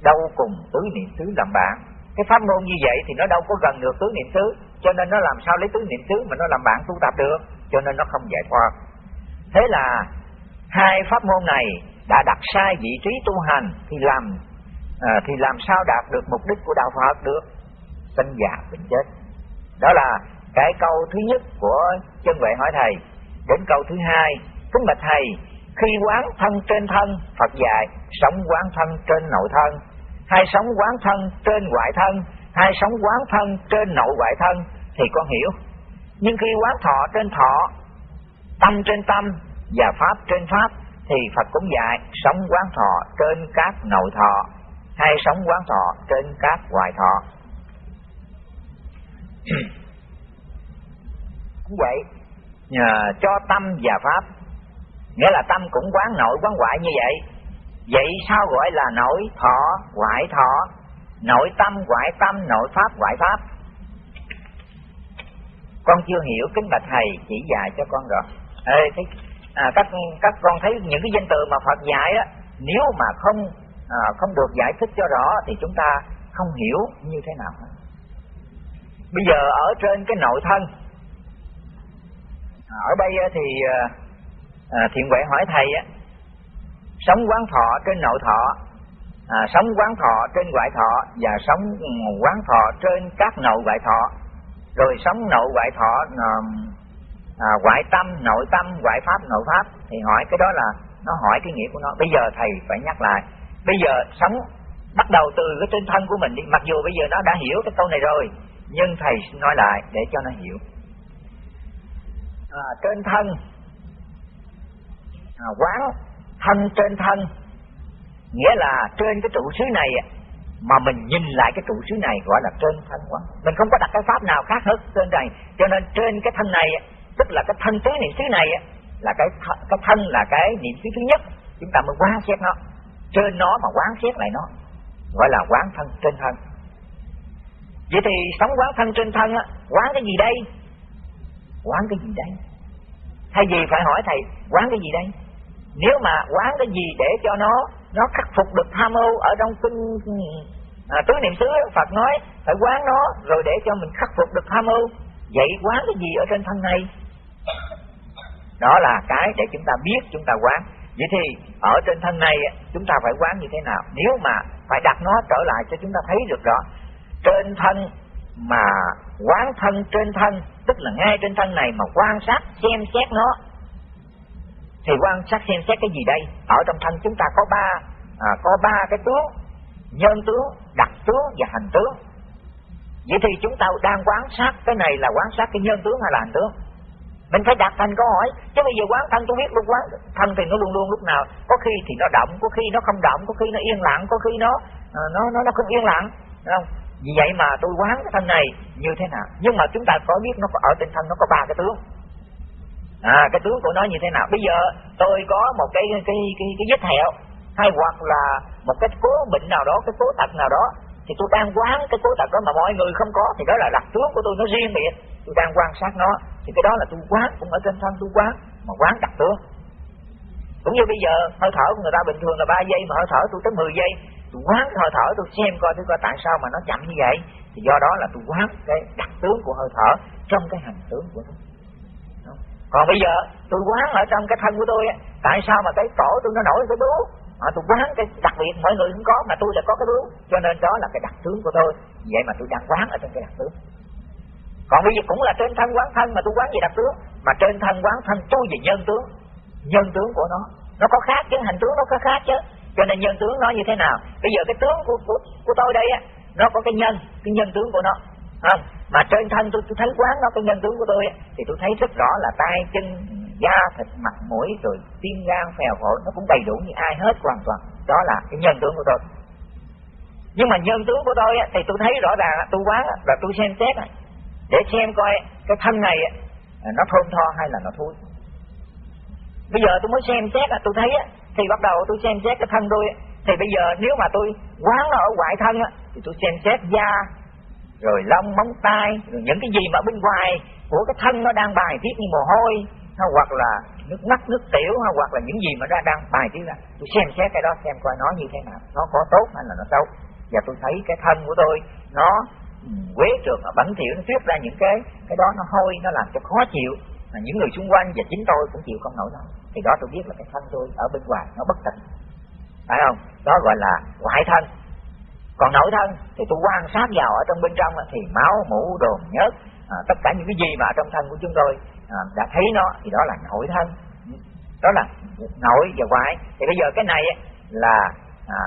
đâu cùng tứ niệm xứ làm bạn. Cái pháp môn như vậy thì nó đâu có gần được tứ niệm xứ cho nên nó làm sao lấy tứ niệm xứ mà nó làm bạn tu tập được cho nên nó không giải thoát thế là hai pháp môn này đã đặt sai vị trí tu hành thì làm à, thì làm sao đạt được mục đích của đạo Phật được? Sinh già bệnh chết. Đó là cái câu thứ nhất của chân vệ hỏi thầy, đến câu thứ hai, kính bạch thầy, khi quán thân trên thân, Phật dạy, sống quán thân trên nội thân. Hay sống quán thân trên ngoại thân hay sống quán thân trên nội ngoại thân. Thì con hiểu. Nhưng khi quán thọ trên thọ, tâm trên tâm và pháp trên pháp, thì Phật cũng dạy, sống quán thọ trên các nội thọ hay sống quán thọ trên các ngoại thọ. cũng vậy. Nhờ cho tâm và pháp. Nghĩa là tâm cũng quán nội quán ngoại như vậy. Vậy sao gọi là nội thọ ngoại thọ? Nội tâm ngoại tâm nội pháp ngoại pháp. Con chưa hiểu kính bạch thầy chỉ dạy cho con rồi. Ê, thấy, à, các các con thấy những cái danh từ mà Phật dạy á nếu mà không à, không được giải thích cho rõ thì chúng ta không hiểu như thế nào. Bây giờ ở trên cái nội thân ở đây thì à, à, thiện huệ hỏi thầy á sống quán thọ trên nội thọ à, sống quán thọ trên ngoại thọ và sống quán thọ trên các nội ngoại thọ. Rồi sống nội ngoại thọ à, à, ngoại tâm nội tâm ngoại pháp nội pháp. Thì hỏi cái đó là nó hỏi cái nghĩa của nó. Bây giờ thầy phải nhắc lại. Bây giờ sống bắt đầu từ cái trên thân của mình đi. Mặc dù bây giờ nó đã hiểu cái câu này rồi nhưng thầy nói lại để cho nó hiểu à, trên thân. À, quán thân trên thân. Nghĩa là trên cái trụ xứ này mà mình nhìn lại cái trụ xứ này gọi là trên thân quán mình không có đặt cái pháp nào khác hết trên này. Cho nên trên cái thân này tức là cái thân tứ niệm xứ này là cái th cái thân là cái niệm xứ thứ nhất. Chúng ta mới quán xét nó. Trên nó mà quán xét lại nó gọi là quán thân trên thân. Vậy thì sống quán thân trên thân á quán cái gì đây? Quán cái gì đây? Thay vì phải hỏi thầy quán cái gì đây? Nếu mà quán cái gì để cho nó nó khắc phục được tham ô ở trong kinh à, tứ niệm xứ Phật nói phải quán nó rồi để cho mình khắc phục được tham ô. Vậy quán cái gì ở trên thân này đó là cái để chúng ta biết chúng ta quán. Vậy thì ở trên thân này chúng ta phải quán như thế nào? Nếu mà phải đặt nó trở lại cho chúng ta thấy được rõ trên thân mà quán thân trên thân tức là ngay trên thân này mà quan sát xem xét nó. Thì quan sát xem xét cái gì đây? Ở trong thân chúng ta có ba à, có ba cái tướng. Nhân tướng đặc tướng và hành tướng. Vậy thì chúng ta đang quan sát cái này là quan sát cái nhân tướng hay là hành tướng? Mình phải đặt thành câu hỏi chứ bây giờ quán thân tôi biết luôn quán thân thì nó luôn luôn lúc nào. Có khi thì nó động có khi nó không động có khi nó yên lặng có khi nó à, nó nó nó không yên lặng. Không? Vì vậy mà tôi quán cái thân này như thế nào? Nhưng mà chúng ta có biết nó có ở trên thân nó có ba cái tướng. À cái tướng của nó như thế nào? Bây giờ tôi có một cái cái cái cái, cái vết thẹo hay hoặc là một cái cố bệnh nào đó cái cố tật nào đó thì tôi đang quán cái cố tật đó mà mọi người không có thì đó là đặc tướng của tôi nó riêng biệt. Tôi đang quan sát nó thì cái đó là tôi quán cũng ở trên thân tôi quán mà quán đặc tướng. Cũng như bây giờ hơi thở của người ta bình thường là 3 giây mà hơi thở tôi tới 10 giây tôi quán hơi thở tôi xem coi tôi coi tại sao mà nó chậm như vậy. Thì do đó là tôi quán cái đặc tướng của hơi thở trong cái hành tướng của nó còn bây giờ tôi quán ở trong cái thân của tôi tại sao mà cái cổ tôi nó nổi cái bướu? À, tôi quán cái đặc biệt mọi người không có mà tôi lại có cái bướu. Cho nên đó là cái đặc tướng của tôi. Vậy mà tôi đang quán ở trong cái đặc tướng. Còn bây giờ cũng là trên thân quán thân mà tôi quán gì đặc tướng. Mà trên thân quán thân tôi về nhân tướng. Nhân tướng của nó. Nó có khác chứ hành tướng nó có khác chứ cho nên nhân tướng nó như thế nào? Bây giờ cái tướng của của, của tôi đây á nó có cái nhân cái nhân tướng của nó. Không? Mà trên thân tôi, tôi thấy quán nó cái nhân tướng của tôi thì tôi thấy rất rõ là tay chân da thịt mặt mũi rồi tim gan phèo phổi nó cũng đầy đủ như ai hết hoàn toàn. Đó là cái nhân tướng của tôi. Nhưng mà nhân tướng của tôi á thì tôi thấy rõ ràng tôi quán là tôi xem xét để xem coi cái thân này nó thơm tho hay là nó thối. Bây giờ tôi mới xem xét tôi thấy thì bắt đầu tôi xem xét cái thân tôi thì bây giờ nếu mà tôi quán nó ở ngoại thân thì tôi xem xét da, rồi lông, móng tay, rồi những cái gì mà bên ngoài của cái thân nó đang bài tiết như mồ hôi, hay hoặc là nước mắt, nước tiểu, hay hoặc là những gì mà nó đang bài tiết ra, tôi xem xét cái đó, xem coi nó như thế nào, nó có tốt hay là nó xấu. Và tôi thấy cái thân của tôi, nó ừ, quế trượt nó bẩn thỉu, nó tiết ra những cái cái đó nó hôi, nó làm cho khó chịu mà những người xung quanh và chính tôi cũng chịu không nổi đâu thì đó tôi biết là cái thân tôi ở bên ngoài nó bất tịnh phải không? Đó gọi là ngoại thân. Còn nội thân thì tôi quan sát vào ở trong bên trong thì máu mũ đồn nhớt à, tất cả những cái gì mà ở trong thân của chúng tôi à, đã thấy nó thì đó là nội thân. Đó là nội và ngoại. Thì bây giờ cái này là à,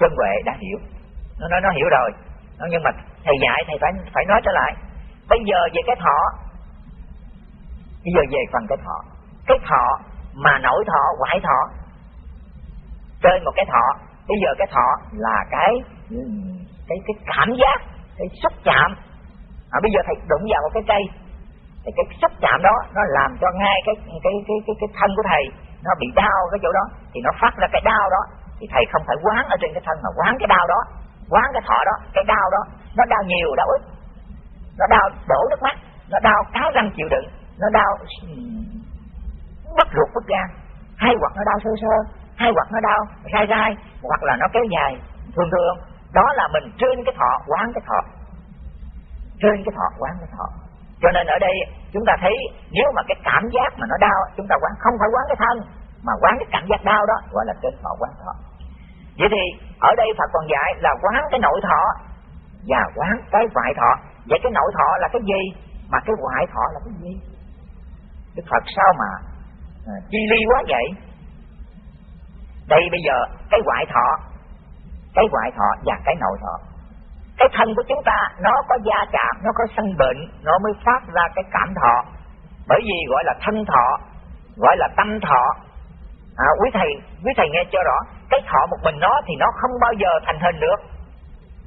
chân huệ đã hiểu. Nó nói nó hiểu rồi. Nó, nhưng mà thầy dạy thầy phải phải nói trở lại. Bây giờ về cái thọ bây giờ về phần cái thọ. Cái thọ mà nổi thọ quải thọ trên một cái thọ bây giờ cái thọ là cái cái cái cảm giác cái xúc chạm. À, bây giờ thầy đụng vào một cái cây thì cái xúc chạm đó nó làm cho ngay cái cái cái cái cái thân của thầy nó bị đau cái chỗ đó thì nó phát ra cái đau đó. Thì thầy không phải quán ở trên cái thân mà quán cái đau đó quán cái thọ đó cái đau đó. Nó đau nhiều đau ít. Nó đau đổ nước mắt nó đau cáo răng chịu đựng nó đau. Bất ruột bất gan. Hay hoặc nó đau sơ sơ. Hay hoặc nó đau, gai gai, hoặc là nó kéo dài. Thường thường, đó là mình trên cái thọ, quán cái thọ. Trên cái thọ, quán cái thọ. Cho nên ở đây, chúng ta thấy nếu mà cái cảm giác mà nó đau, chúng ta quán, không phải quán cái thân, mà quán cái cảm giác đau đó, gọi là trên thọ, quán thọ. Vậy thì, ở đây Phật còn dạy là quán cái nội thọ và quán cái ngoại thọ. Vậy cái nội thọ là cái gì? Mà cái ngoại thọ là cái gì? Đức Phật sao mà à, chi ly quá vậy? Đây bây giờ cái ngoại thọ cái ngoại thọ và cái nội thọ. Cái thân của chúng ta nó có gia chạm nó có sân bệnh nó mới phát ra cái cảm thọ. Bởi vì gọi là thân thọ gọi là tâm thọ. À, quý thầy quý thầy nghe cho rõ cái thọ một mình nó thì nó không bao giờ thành hình được.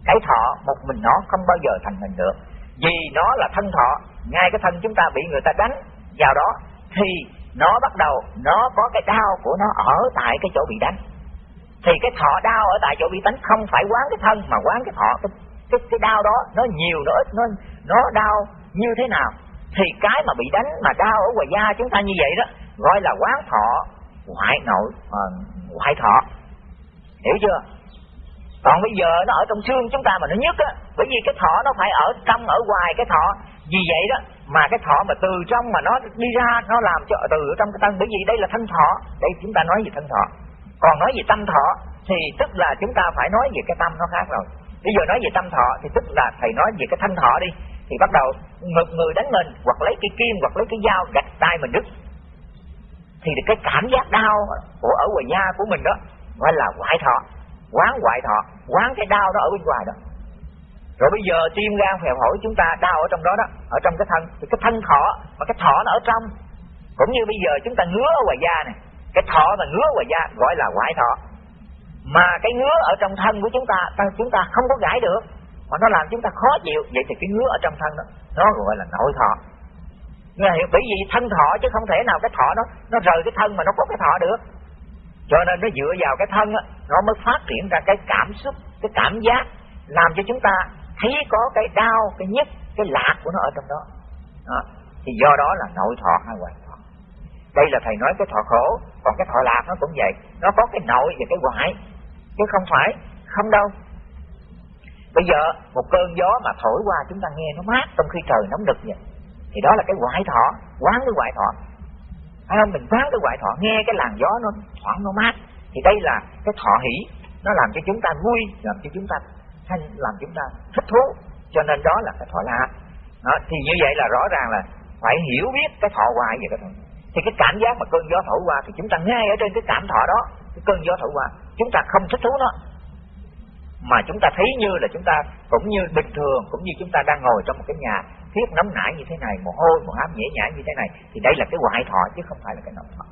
Cái thọ một mình nó không bao giờ thành hình được. Vì nó là thân thọ ngay cái thân chúng ta bị người ta đánh vào đó thì nó bắt đầu nó có cái đau của nó ở tại cái chỗ bị đánh. Thì cái thọ đau ở tại chỗ bị đánh không phải quán cái thân mà quán cái thọ. Cái cái, cái đau đó nó nhiều nó ít nó nó đau như thế nào? Thì cái mà bị đánh mà đau ở ngoài da chúng ta như vậy đó gọi là quán thọ ngoại nội ờ, uh, ngoại thọ. Hiểu chưa? Còn bây giờ nó ở trong xương chúng ta mà nó nhức á bởi vì cái thọ nó phải ở trong ở ngoài cái thọ. Vì vậy đó mà cái thọ mà từ trong mà nó đi ra, nó làm cho từ ở trong cái thân bởi vì đây là thân thọ đây chúng ta nói về thân thọ còn nói về tâm thọ thì tức là chúng ta phải nói về cái tâm nó khác rồi. Bây giờ nói về tâm thọ thì tức là thầy nói về cái thân thọ đi. Thì bắt đầu ngực người đánh mình, hoặc lấy cái kim, hoặc lấy cái dao, gạch tay mình đứt. Thì cái cảm giác đau của ở ngoài da của mình đó, gọi là ngoại thọ quán ngoại thọ quán cái đau đó ở bên ngoài đó rồi bây giờ tim gan phèo phổi chúng ta đau ở trong đó đó ở trong cái thân thì cái thân thọ mà cái thọ nó ở trong. Cũng như bây giờ chúng ta ngứa ở ngoài da này cái thọ mà ngứa ngoài da gọi là ngoại thọ mà cái ngứa ở trong thân của chúng ta chúng ta không có gãi được mà nó làm chúng ta khó chịu. Vậy thì cái ngứa ở trong thân đó nó gọi là nội thọ Nghe hiểu bởi vì thân thọ chứ không thể nào cái thọ nó nó rời cái thân mà nó có cái thọ được. Cho nên nó dựa vào cái thân đó, nó mới phát triển ra cái cảm xúc cái cảm giác làm cho chúng ta thấy có cái đau cái nhức cái lạc của nó ở trong đó, đó. thì do đó là nội thọ hay ngoại thọ. Đây là thầy nói cái thọ khổ còn cái thọ lạc nó cũng vậy. Nó có cái nội và cái ngoại chứ không phải không đâu. Bây giờ một cơn gió mà thổi qua chúng ta nghe nó mát trong khi trời nóng nực vậy thì đó là cái ngoại thọ quán cái ngoại thọ. Phải không? Mình quán cái ngoại thọ nghe cái làn gió nó thoảng nó mát. Thì đây là cái thọ hỷ nó làm cho chúng ta vui làm cho chúng ta thanh làm chúng ta thích thú cho nên đó là cái thọ lạc. Đó, thì như vậy là rõ ràng là phải hiểu biết cái thọ hoài về cái thì cái cảm giác mà cơn gió thổi qua thì chúng ta ngay ở trên cái cảm thọ đó cái cơn gió thổi qua chúng ta không thích thú nó. Mà chúng ta thấy như là chúng ta cũng như bình thường cũng như chúng ta đang ngồi trong một cái nhà thiết nóng nảy như thế này mồ hôi mồ hám nhễ nhại như thế này thì đây là cái hoại thọ chứ không phải là cái nội thọ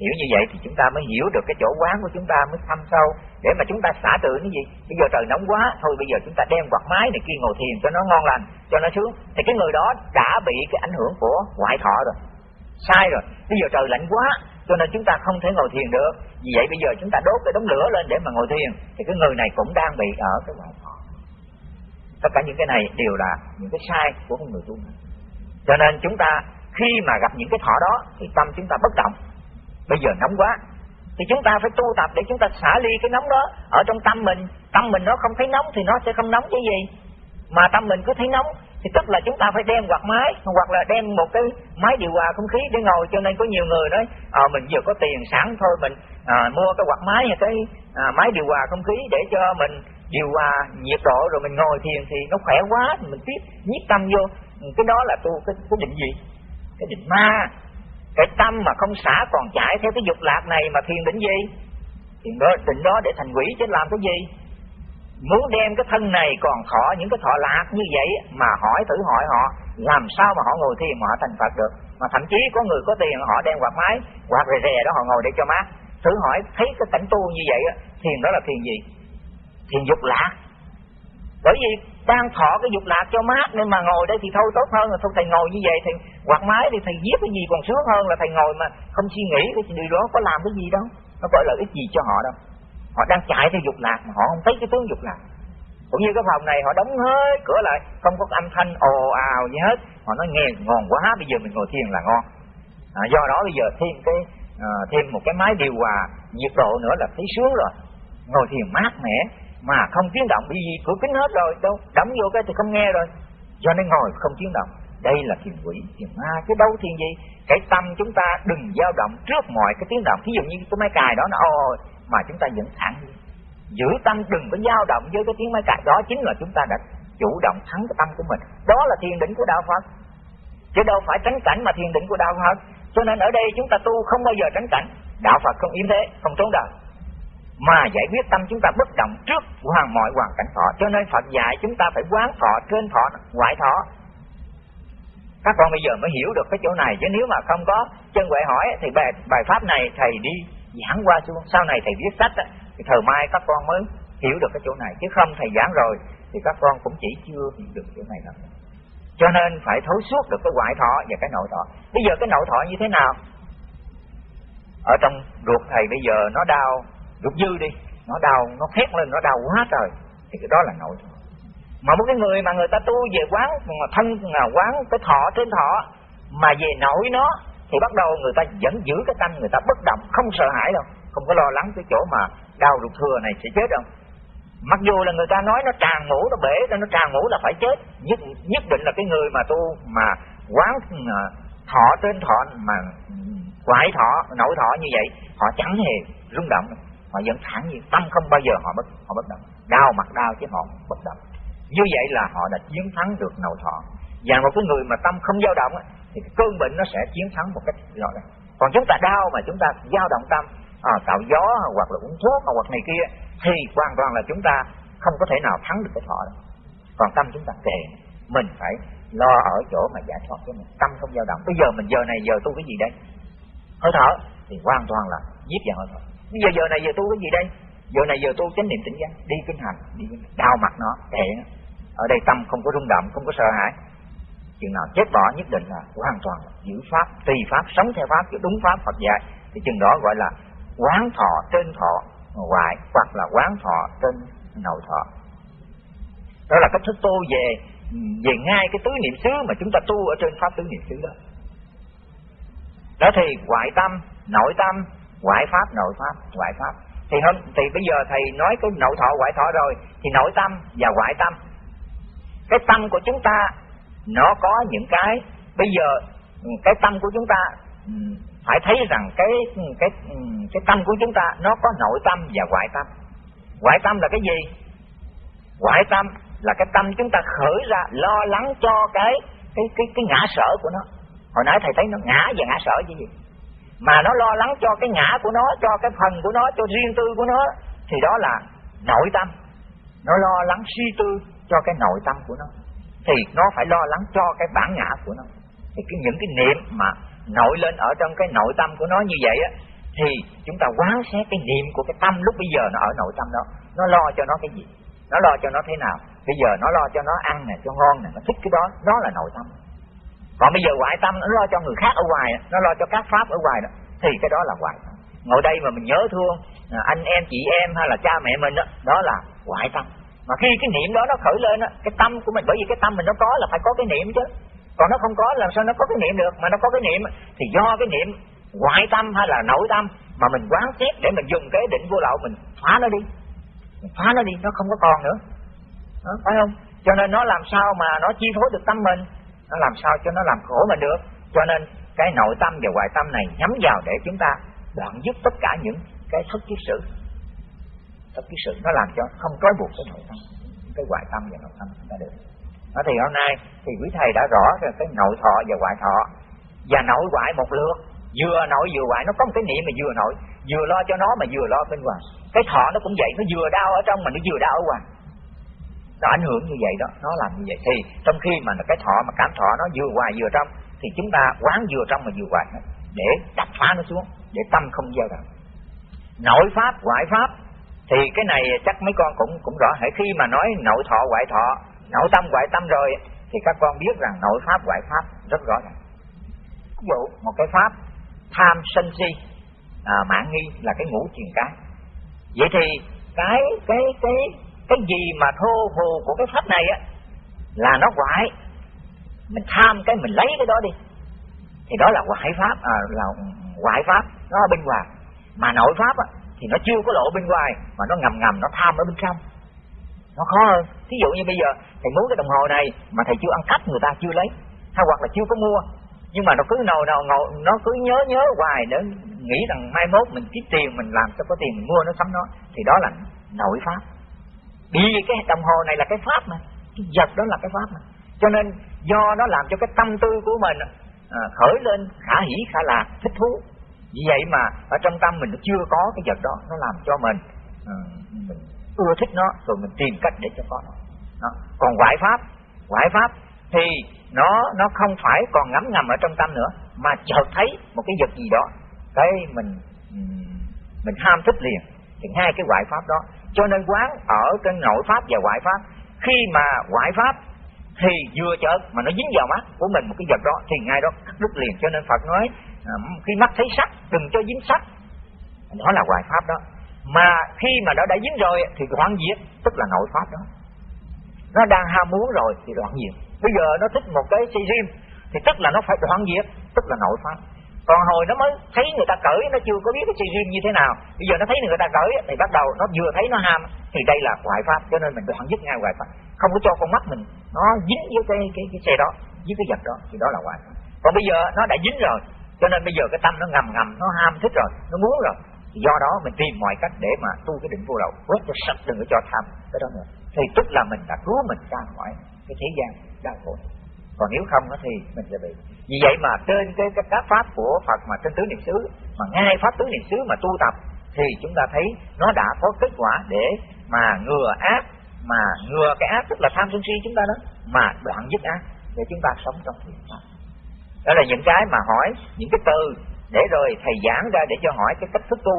hiểu như vậy thì chúng ta mới hiểu được cái chỗ quán của chúng ta, mới thăm sâu, để mà chúng ta xả tự cái gì. Bây giờ trời nóng quá, thôi bây giờ chúng ta đem quạt máy này kia ngồi thiền cho nó ngon lành, cho nó sướng. Thì cái người đó đã bị cái ảnh hưởng của ngoại thọ rồi. Sai rồi. Bây giờ trời lạnh quá, cho nên chúng ta không thể ngồi thiền được. Vì vậy bây giờ chúng ta đốt cái đống lửa lên để mà ngồi thiền. Thì cái người này cũng đang bị ở cái ngoại thọ. Tất cả những cái này đều là những cái sai của con người tu cho nên chúng ta khi mà gặp những cái thọ đó, thì tâm chúng ta bất động bây giờ nóng quá. Thì chúng ta phải tu tập để chúng ta xả ly cái nóng đó ở trong tâm mình. Tâm mình nó không thấy nóng thì nó sẽ không nóng cái gì. Mà tâm mình cứ thấy nóng thì tức là chúng ta phải đem quạt máy hoặc là đem một cái máy điều hòa không khí để ngồi. Cho nên có nhiều người nói à, mình vừa có tiền sẵn thôi mình à, mua cái quạt máy hay cái à, máy điều hòa không khí để cho mình điều hòa nhiệt độ rồi mình ngồi thiền thì nó khỏe quá. Thì mình tiếp nhiếp tâm vô. Cái đó là tu cái, cái định gì cái định ma cái tâm mà không xả còn chạy theo cái dục lạc này mà thiền định gì? Thiền đó định đó để thành quỷ chứ làm cái gì? Muốn đem cái thân này còn thọ những cái thọ lạc như vậy mà hỏi thử hỏi họ, làm sao mà họ ngồi thiền mà họ thành Phật được? Mà thậm chí có người có tiền họ đem quạt máy, quạt rè rè đó họ ngồi để cho mát. Thử hỏi, thấy cái cảnh tu như vậy thiền đó là thiền gì? Thiền dục lạc bởi vì đang thọ cái dục lạc cho mát nên mà ngồi đây thì thôi tốt hơn là thôi thầy ngồi như vậy thì quạt máy thì thầy viết cái gì còn sướng hơn là thầy ngồi mà không suy nghĩ cái điều đó có làm cái gì đâu. Nó có lợi ích gì cho họ đâu. Họ đang chạy theo dục lạc mà họ không thấy cái tướng dục lạc. Cũng như cái phòng này họ đóng hết cửa lại không có âm thanh ồ ào gì hết. Họ nói nghe ngon quá bây giờ mình ngồi thiền là ngon. À, do đó bây giờ thêm cái à, thêm một cái máy điều hòa nhiệt độ nữa là thấy sướng rồi. Ngồi thiền mát mẻ mà không tiếng động bị vì cửa kính hết rồi, đâu, đóng vô cái thì không nghe rồi. Cho nên ngồi không tiếng động. Đây là thiền quỷ, thiền ma cái đâu thiền gì. Cái tâm chúng ta đừng dao động trước mọi cái tiếng động. Thí dụ như cái máy cài đó, nó, ôi mà chúng ta vẫn thẳng giữ tâm đừng có dao động với cái tiếng máy cài. Đó chính là chúng ta đã chủ động thắng cái tâm của mình. Đó là thiền định của đạo phật. Chứ đâu phải tránh cảnh mà thiền định của đạo phật. Cho nên ở đây chúng ta tu không bao giờ tránh cảnh. Đạo phật không yếm thế, không trốn đời mà giải quyết tâm chúng ta bất động trước hoàn mọi hoàn cảnh thọ. Cho nên Phật dạy chúng ta phải quán thọ trên thọ ngoại thọ. Các con bây giờ mới hiểu được cái chỗ này. Chứ nếu mà không có chân huệ hỏi thì bài, bài pháp này thầy đi giảng qua xuống. Sau này thầy viết sách thì thời mai các con mới hiểu được cái chỗ này. Chứ không thầy giảng rồi thì các con cũng chỉ chưa hiểu được chỗ này đâu. Cho nên phải thấu suốt được cái ngoại thọ và cái nội thọ. Bây giờ cái nội thọ như thế nào? Ở trong ruột thầy bây giờ nó đau ruột dư đi, nó đau, nó thét lên, nó đau quá trời. Thì cái đó là nội mà một cái người mà người ta tu về quán, mà thân là quán, cái thọ trên thọ, mà về nội nó, thì bắt đầu người ta vẫn giữ cái tâm, người ta bất động, không sợ hãi đâu. Không có lo lắng cái chỗ mà đau ruột thừa này sẽ chết đâu. Mặc dù là người ta nói nó tràn ngủ, nó bể, nó tràn ngủ là phải chết. Nhất nhất định là cái người mà tu, mà quán à, thọ trên thọ, mà quải thọ, nội thọ như vậy, họ chẳng hề rung động họ vẫn thẳng nhiên. Tâm không bao giờ họ bất họ bất động. Đau mặt đau chứ họ bất động. Như vậy là họ đã chiến thắng được nội thọ. Và một cái người mà tâm không dao động thì cái cơn bệnh nó sẽ chiến thắng một cách rõ ràng. Còn chúng ta đau mà chúng ta dao động tâm à, tạo gió hoặc là uống thuốc hoặc này kia thì hoàn toàn là chúng ta không có thể nào thắng được cái thọ đó. Còn tâm chúng ta kệ. Mình phải lo ở chỗ mà giải thoát cho mình. Tâm không dao động. Bây giờ mình giờ này giờ tu cái gì đây? Hơi thở. Thì hoàn toàn là giết vào hơi thở bây giờ giờ này giờ tu cái gì đây? Giờ này giờ tu chánh niệm tỉnh giác, đi kinh hành, đi kinh hành. đau mặt nó, kệ ở đây tâm không có rung động, không có sợ hãi. Chừng nào chết bỏ nhất định là hoàn toàn giữ pháp, tùy pháp, sống theo pháp giữ đúng pháp, Phật dạy. Thì chừng đó gọi là quán thọ trên thọ ngoại hoặc là quán thọ trên nội thọ. Đó là cách thức tu về về ngay cái tứ niệm xứ mà chúng ta tu ở trên pháp tứ niệm xứ đó. Đó thì ngoại tâm, nội tâm ngoại pháp, nội pháp, ngoại pháp. Thì hôm, thì bây giờ thầy nói cái nội thọ, ngoại thọ rồi, thì nội tâm và ngoại tâm. Cái tâm của chúng ta, nó có những cái, bây giờ ừ, cái tâm của chúng ta ừ, phải thấy rằng cái ừ, cái cái tâm của chúng ta, nó có nội tâm và ngoại tâm. Ngoại tâm là cái gì? Ngoại tâm là cái tâm chúng ta khởi ra, lo lắng cho cái cái cái cái ngã sở của nó. Hồi nãy thầy thấy nó ngã và ngã sở chứ gì? Mà nó lo lắng cho cái ngã của nó, cho cái phần của nó, cho riêng tư của nó, thì đó là nội tâm. Nó lo lắng suy tư cho cái nội tâm của nó. Thì nó phải lo lắng cho cái bản ngã của nó. Thì cái những cái niệm mà nổi lên ở trong cái nội tâm của nó như vậy á, thì chúng ta quán xét cái niệm của cái tâm lúc bây giờ nó ở nội tâm đó. Nó lo cho nó cái gì? Nó lo cho nó thế nào? Bây giờ nó lo cho nó ăn nè, cho ngon nè, nó thích cái đó. Đó là nội tâm còn bây giờ ngoại tâm nó lo cho người khác ở ngoài nó lo cho các pháp ở ngoài đó thì cái đó là ngoại tâm. Ngồi đây mà mình nhớ thương à, anh em chị em hay là cha mẹ mình đó đó là ngoại tâm. Mà khi cái niệm đó nó khởi lên đó, cái tâm của mình bởi vì cái tâm mình nó có là phải có cái niệm chứ. Còn nó không có làm sao nó có cái niệm được? Mà nó có cái niệm thì do cái niệm ngoại tâm hay là nội tâm mà mình quán xét để mình dùng cái định vô lậu mình phá nó đi. Mình phá nó đi nó không có còn nữa. Đó, phải không? Cho nên nó làm sao mà nó chi phối được tâm mình? Nó làm sao cho nó làm khổ mình được? Cho nên cái nội tâm và ngoại tâm này nhắm vào để chúng ta đoạn dứt tất cả những cái thất kiết sự thất kiết sự nó làm cho không trói buộc cái nội tâm, cái ngoại tâm và nội tâm chúng ta được. Đó thì hôm nay thì quý thầy đã rõ rồi cái nội thọ và ngoại thọ. Và nội ngoại một lượt, vừa nội vừa ngoại nó có một cái niệm mà vừa nội, vừa lo cho nó mà vừa lo bên ngoài. Cái thọ nó cũng vậy, nó vừa đau ở trong mà nó vừa đau ở ngoài nó ảnh hưởng như vậy đó nó làm như vậy. Thì trong khi mà cái thọ mà cảm thọ nó vừa ngoài vừa trong thì chúng ta quán vừa trong mà vừa ngoài để đập phá nó xuống để tâm không dao động. Nội pháp ngoại pháp thì cái này chắc mấy con cũng cũng rõ. Hãy khi mà nói nội thọ ngoại thọ nội tâm ngoại tâm rồi thì các con biết rằng nội pháp ngoại pháp rất rõ ràng. Ví dụ một cái pháp tham sân si à, mạng nghi là cái ngũ truyền cái. Vậy thì cái cái cái cái gì mà thô phù của cái pháp này á là nó ngoại mình tham cái mình lấy cái đó đi. Thì đó là hoại pháp à, là ngoại pháp nó ở bên ngoài. Mà nội pháp á, thì nó chưa có lộ bên ngoài mà nó ngầm ngầm nó tham ở bên trong. Nó khó hơn. Thí dụ như bây giờ thầy muốn cái đồng hồ này mà thầy chưa ăn cắp người ta chưa lấy. Hay hoặc là chưa có mua. Nhưng mà nó cứ nào nào ngồi nó cứ nhớ nhớ hoài để nghĩ rằng mai mốt mình kiếm tiền mình làm cho có tiền mình mua nó sắm nó. Thì đó là nội pháp vì cái đồng hồ này là cái pháp mà cái vật đó là cái pháp mà. Cho nên do nó làm cho cái tâm tư của mình à, khởi lên khả hỷ khả lạc thích thú. Vì vậy mà ở trong tâm mình nó chưa có cái vật đó nó làm cho mình à, mình ưa thích nó rồi mình tìm cách để cho có nó. Đó. còn ngoại pháp ngoại pháp thì nó nó không phải còn ngấm ngầm ở trong tâm nữa mà chợt thấy một cái vật gì đó cái mình mình ham thích liền. Thì hai cái ngoại pháp đó cho nên quán ở cái nội pháp và ngoại pháp. Khi mà ngoại pháp thì vừa chợt mà nó dính vào mắt của mình một cái vật đó thì ngay đó cắt đứt liền. Cho nên Phật nói à, khi mắt thấy sắc, đừng cho dính sắc. Đó là ngoại pháp đó. Mà khi mà nó đã dính rồi thì đoạn diệt, tức là nội pháp đó. Nó đang ham muốn rồi thì đoạn diệt. Bây giờ nó thích một cái si riêng thì tức là nó phải đoạn diệt, tức là nội pháp còn hồi nó mới thấy người ta cởi, nó chưa có biết cái chuyện riêng như thế nào. Bây giờ nó thấy người ta cởi thì bắt đầu nó vừa thấy nó ham thì đây là ngoại pháp, cho nên mình đoạn dứt ngay ngoại pháp. Không có cho con mắt mình, nó dính với cái cái cái xe đó với cái vật đó, thì đó là ngoại pháp. Còn bây giờ nó đã dính rồi, cho nên bây giờ cái tâm nó ngầm ngầm, nó ham thích rồi, nó muốn rồi. Thì do đó mình tìm mọi cách để mà tu cái định vô lậu, quét cho sạch, đừng có cho tham. Cái đó nữa. Thì tức là mình đã cứu mình ra khỏi cái thế gian đau khổ còn nếu không thì mình sẽ bị. Vì vậy mà trên cái, cái các pháp của Phật mà trên tứ niệm xứ mà ngay pháp tứ niệm xứ mà tu tập thì chúng ta thấy nó đã có kết quả để mà ngừa ác mà ngừa cái ác tức là tham sân si chúng ta đó mà đoạn dứt ác để chúng ta sống trong thiện pháp đó là những cái mà hỏi những cái từ để rồi thầy giảng ra để cho hỏi cái cách thức tu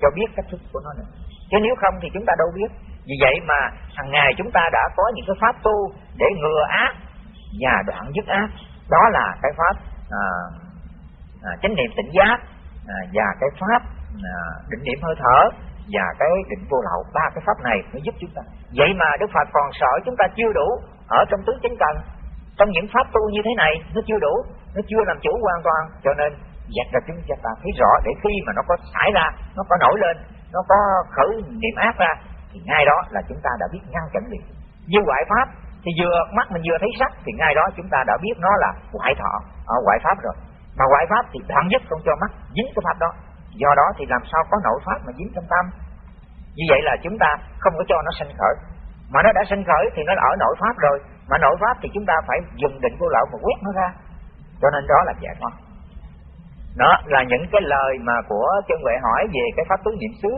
cho biết cách thức của nó nữa chứ nếu không thì chúng ta đâu biết. Vì vậy mà hàng ngày chúng ta đã có những cái pháp tu để ngừa ác và đoạn dứt ác. Đó là cái pháp à, à, chánh niệm tỉnh giác à, và cái pháp à, định niệm hơi thở và cái định vô lậu. Ba cái pháp này nó giúp chúng ta. Vậy mà đức phật còn sợ chúng ta chưa đủ ở trong tứ chánh cần trong những pháp tu như thế này nó chưa đủ nó chưa làm chủ hoàn toàn. Cho nên dặn ra chúng ta thấy rõ để khi mà nó có xảy ra nó có nổi lên nó có khởi niệm ác ra thì ngay đó là chúng ta đã biết ngăn chặn liền. Như ngoại pháp thì vừa mắt mình vừa thấy sắc, thì ngay đó chúng ta đã biết nó là ngoại thọ, ở ngoại pháp rồi. Mà ngoại pháp thì đoạn nhất không cho mắt, dính cái pháp đó. Do đó thì làm sao có nội pháp mà dính trong tâm? Như vậy là chúng ta không có cho nó sinh khởi. Mà nó đã sinh khởi thì nó ở nội pháp rồi. Mà nội pháp thì chúng ta phải dùng định vô lậu mà quét nó ra. Cho nên đó là giải thoát. Đó là những cái lời mà của chân huệ hỏi về cái pháp tứ niệm xứ.